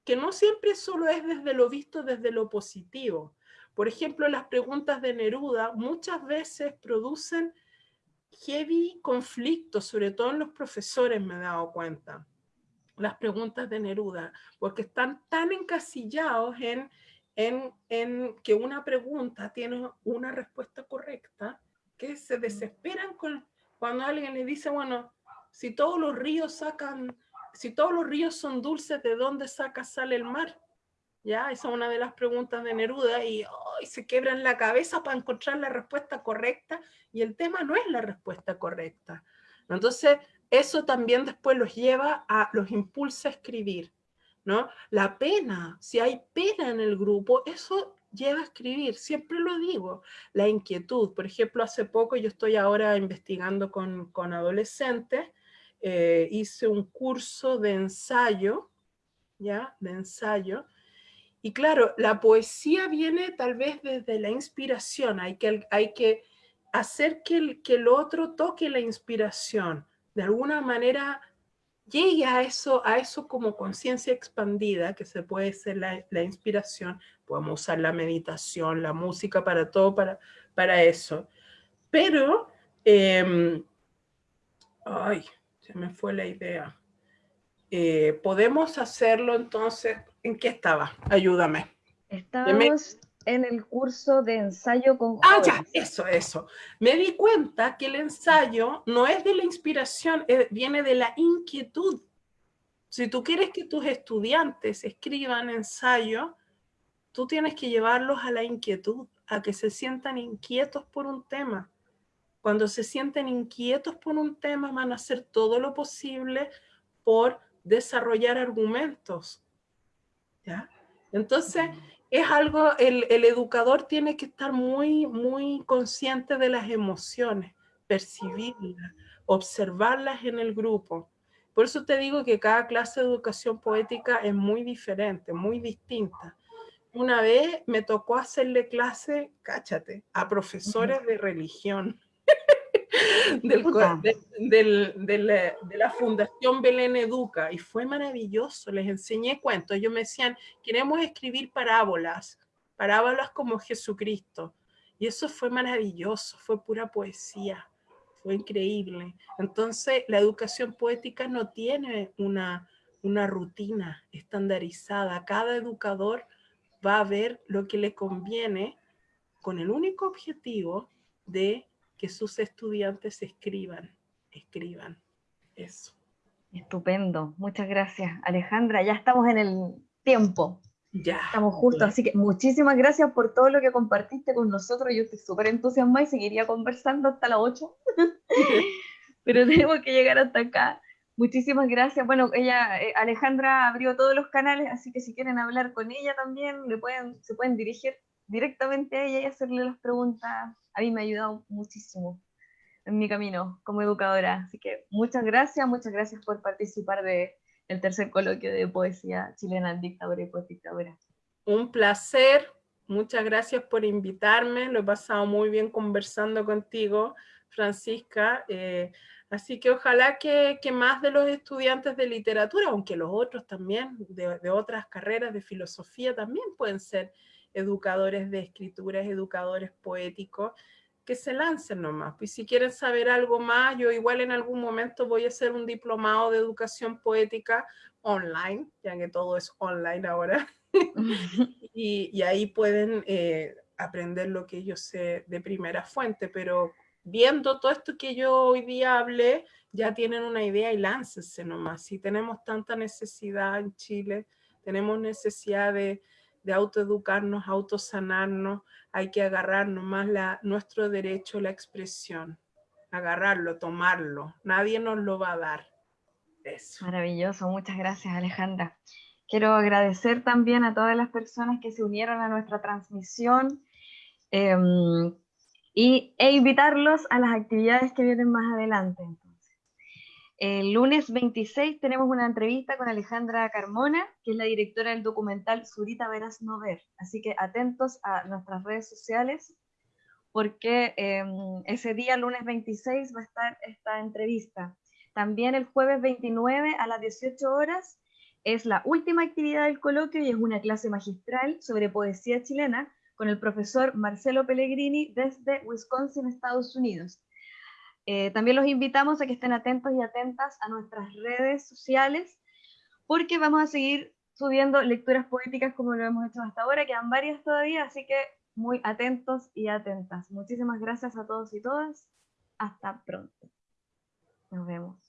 que no siempre solo es desde lo visto desde lo positivo. Por ejemplo, las preguntas de Neruda muchas veces producen heavy conflictos, sobre todo en los profesores me he dado cuenta, las preguntas de Neruda, porque están tan encasillados en, en, en que una pregunta tiene una respuesta correcta, que se desesperan con, cuando alguien le dice, bueno, si todos los ríos sacan, si todos los ríos son dulces, ¿de dónde saca sale el mar? ¿Ya? Esa es una de las preguntas de Neruda y se quebran la cabeza para encontrar la respuesta correcta y el tema no es la respuesta correcta. Entonces, eso también después los lleva a, los impulsa a escribir, ¿no? La pena, si hay pena en el grupo, eso lleva a escribir, siempre lo digo, la inquietud. Por ejemplo, hace poco yo estoy ahora investigando con, con adolescentes, eh, hice un curso de ensayo, ¿ya? De ensayo, y claro, la poesía viene tal vez desde la inspiración, hay que, hay que hacer que el, que el otro toque la inspiración, de alguna manera llegue a eso, a eso como conciencia expandida, que se puede ser la, la inspiración, podemos usar la meditación, la música, para todo, para, para eso. Pero, em, ay, se me fue la idea. Eh, podemos hacerlo entonces, ¿en qué estaba? Ayúdame. Estamos en el curso de ensayo con Ah, ya, eso, eso. Me di cuenta que el ensayo no es de la inspiración, eh, viene de la inquietud. Si tú quieres que tus estudiantes escriban ensayo, tú tienes que llevarlos a la inquietud, a que se sientan inquietos por un tema. Cuando se sienten inquietos por un tema, van a hacer todo lo posible por desarrollar argumentos. ¿Ya? Entonces, es algo, el, el, educador tiene que estar muy, muy consciente de las emociones, percibirlas, observarlas en el grupo. Por eso te digo que cada clase de educación poética es muy diferente, muy distinta una vez me tocó hacerle clase, cáchate, a profesores de religión del, de, la, Fundación Belén Educa y fue maravilloso, les enseñé cuentos, ellos me decían, queremos escribir parábolas, parábolas como Jesucristo y eso fue maravilloso, fue pura poesía, fue increíble. Entonces la educación poética no tiene una, una rutina estandarizada, cada educador va a ver lo que le conviene con el único objetivo de que sus estudiantes escriban, escriban eso. Estupendo, muchas gracias Alejandra, ya estamos en el tiempo. Ya. Estamos justos, así que muchísimas gracias por todo lo que compartiste con nosotros. Yo estoy súper entusiasmada y seguiría conversando hasta las 8. Pero tenemos que llegar hasta acá. Muchísimas gracias. Bueno, ella, eh, Alejandra abrió todos los canales, así que si quieren hablar con ella también, le pueden, se pueden dirigir directamente a ella y hacerle las preguntas. A mí me ha ayudado muchísimo en mi camino como educadora. Así que muchas gracias, muchas gracias por participar de el tercer coloquio de poesía chilena, dictadura y postdictadura. Un placer, muchas gracias por invitarme, lo he pasado muy bien conversando contigo Francisca. Eh, así que ojalá que, más de los estudiantes de literatura, aunque los otros también, de, otras carreras de filosofía, también pueden ser educadores de escrituras, educadores poéticos, que se lancen nomás. Pues si quieren saber algo más, yo igual en algún momento voy a hacer un diplomado de educación poética online, ya que todo es online ahora. y, ahí pueden eh, aprender lo que yo sé de primera fuente, pero viendo todo esto que yo hoy día hablé, ya tienen una idea y láncense nomás. Si tenemos tanta necesidad en Chile, tenemos necesidad de, de autoeducarnos, autosanarnos, hay que agarrar nomás nuestro derecho a la expresión, agarrarlo, tomarlo, nadie nos lo va a dar. Eso. Maravilloso, muchas gracias Alejandra. Quiero agradecer también a todas las personas que se unieron a nuestra transmisión em, y, e invitarlos a las actividades que vienen más adelante. El lunes 26 tenemos una entrevista con Alejandra Carmona, que es la directora del documental Zurita Verás No Ver. Así que atentos a nuestras redes sociales, porque em, ese día, lunes 26, va a estar esta entrevista. También el jueves 29 a las 18 horas es la última actividad del coloquio y es una clase magistral sobre poesía chilena con el profesor Marcelo Pellegrini desde Wisconsin, Estados Unidos. Eh, también los invitamos a que estén atentos y atentas a nuestras redes sociales, porque vamos a seguir subiendo lecturas poéticas como lo hemos hecho hasta ahora, quedan varias todavía, así que muy atentos y atentas. Muchísimas gracias a todos y todas. Hasta pronto. Nos vemos.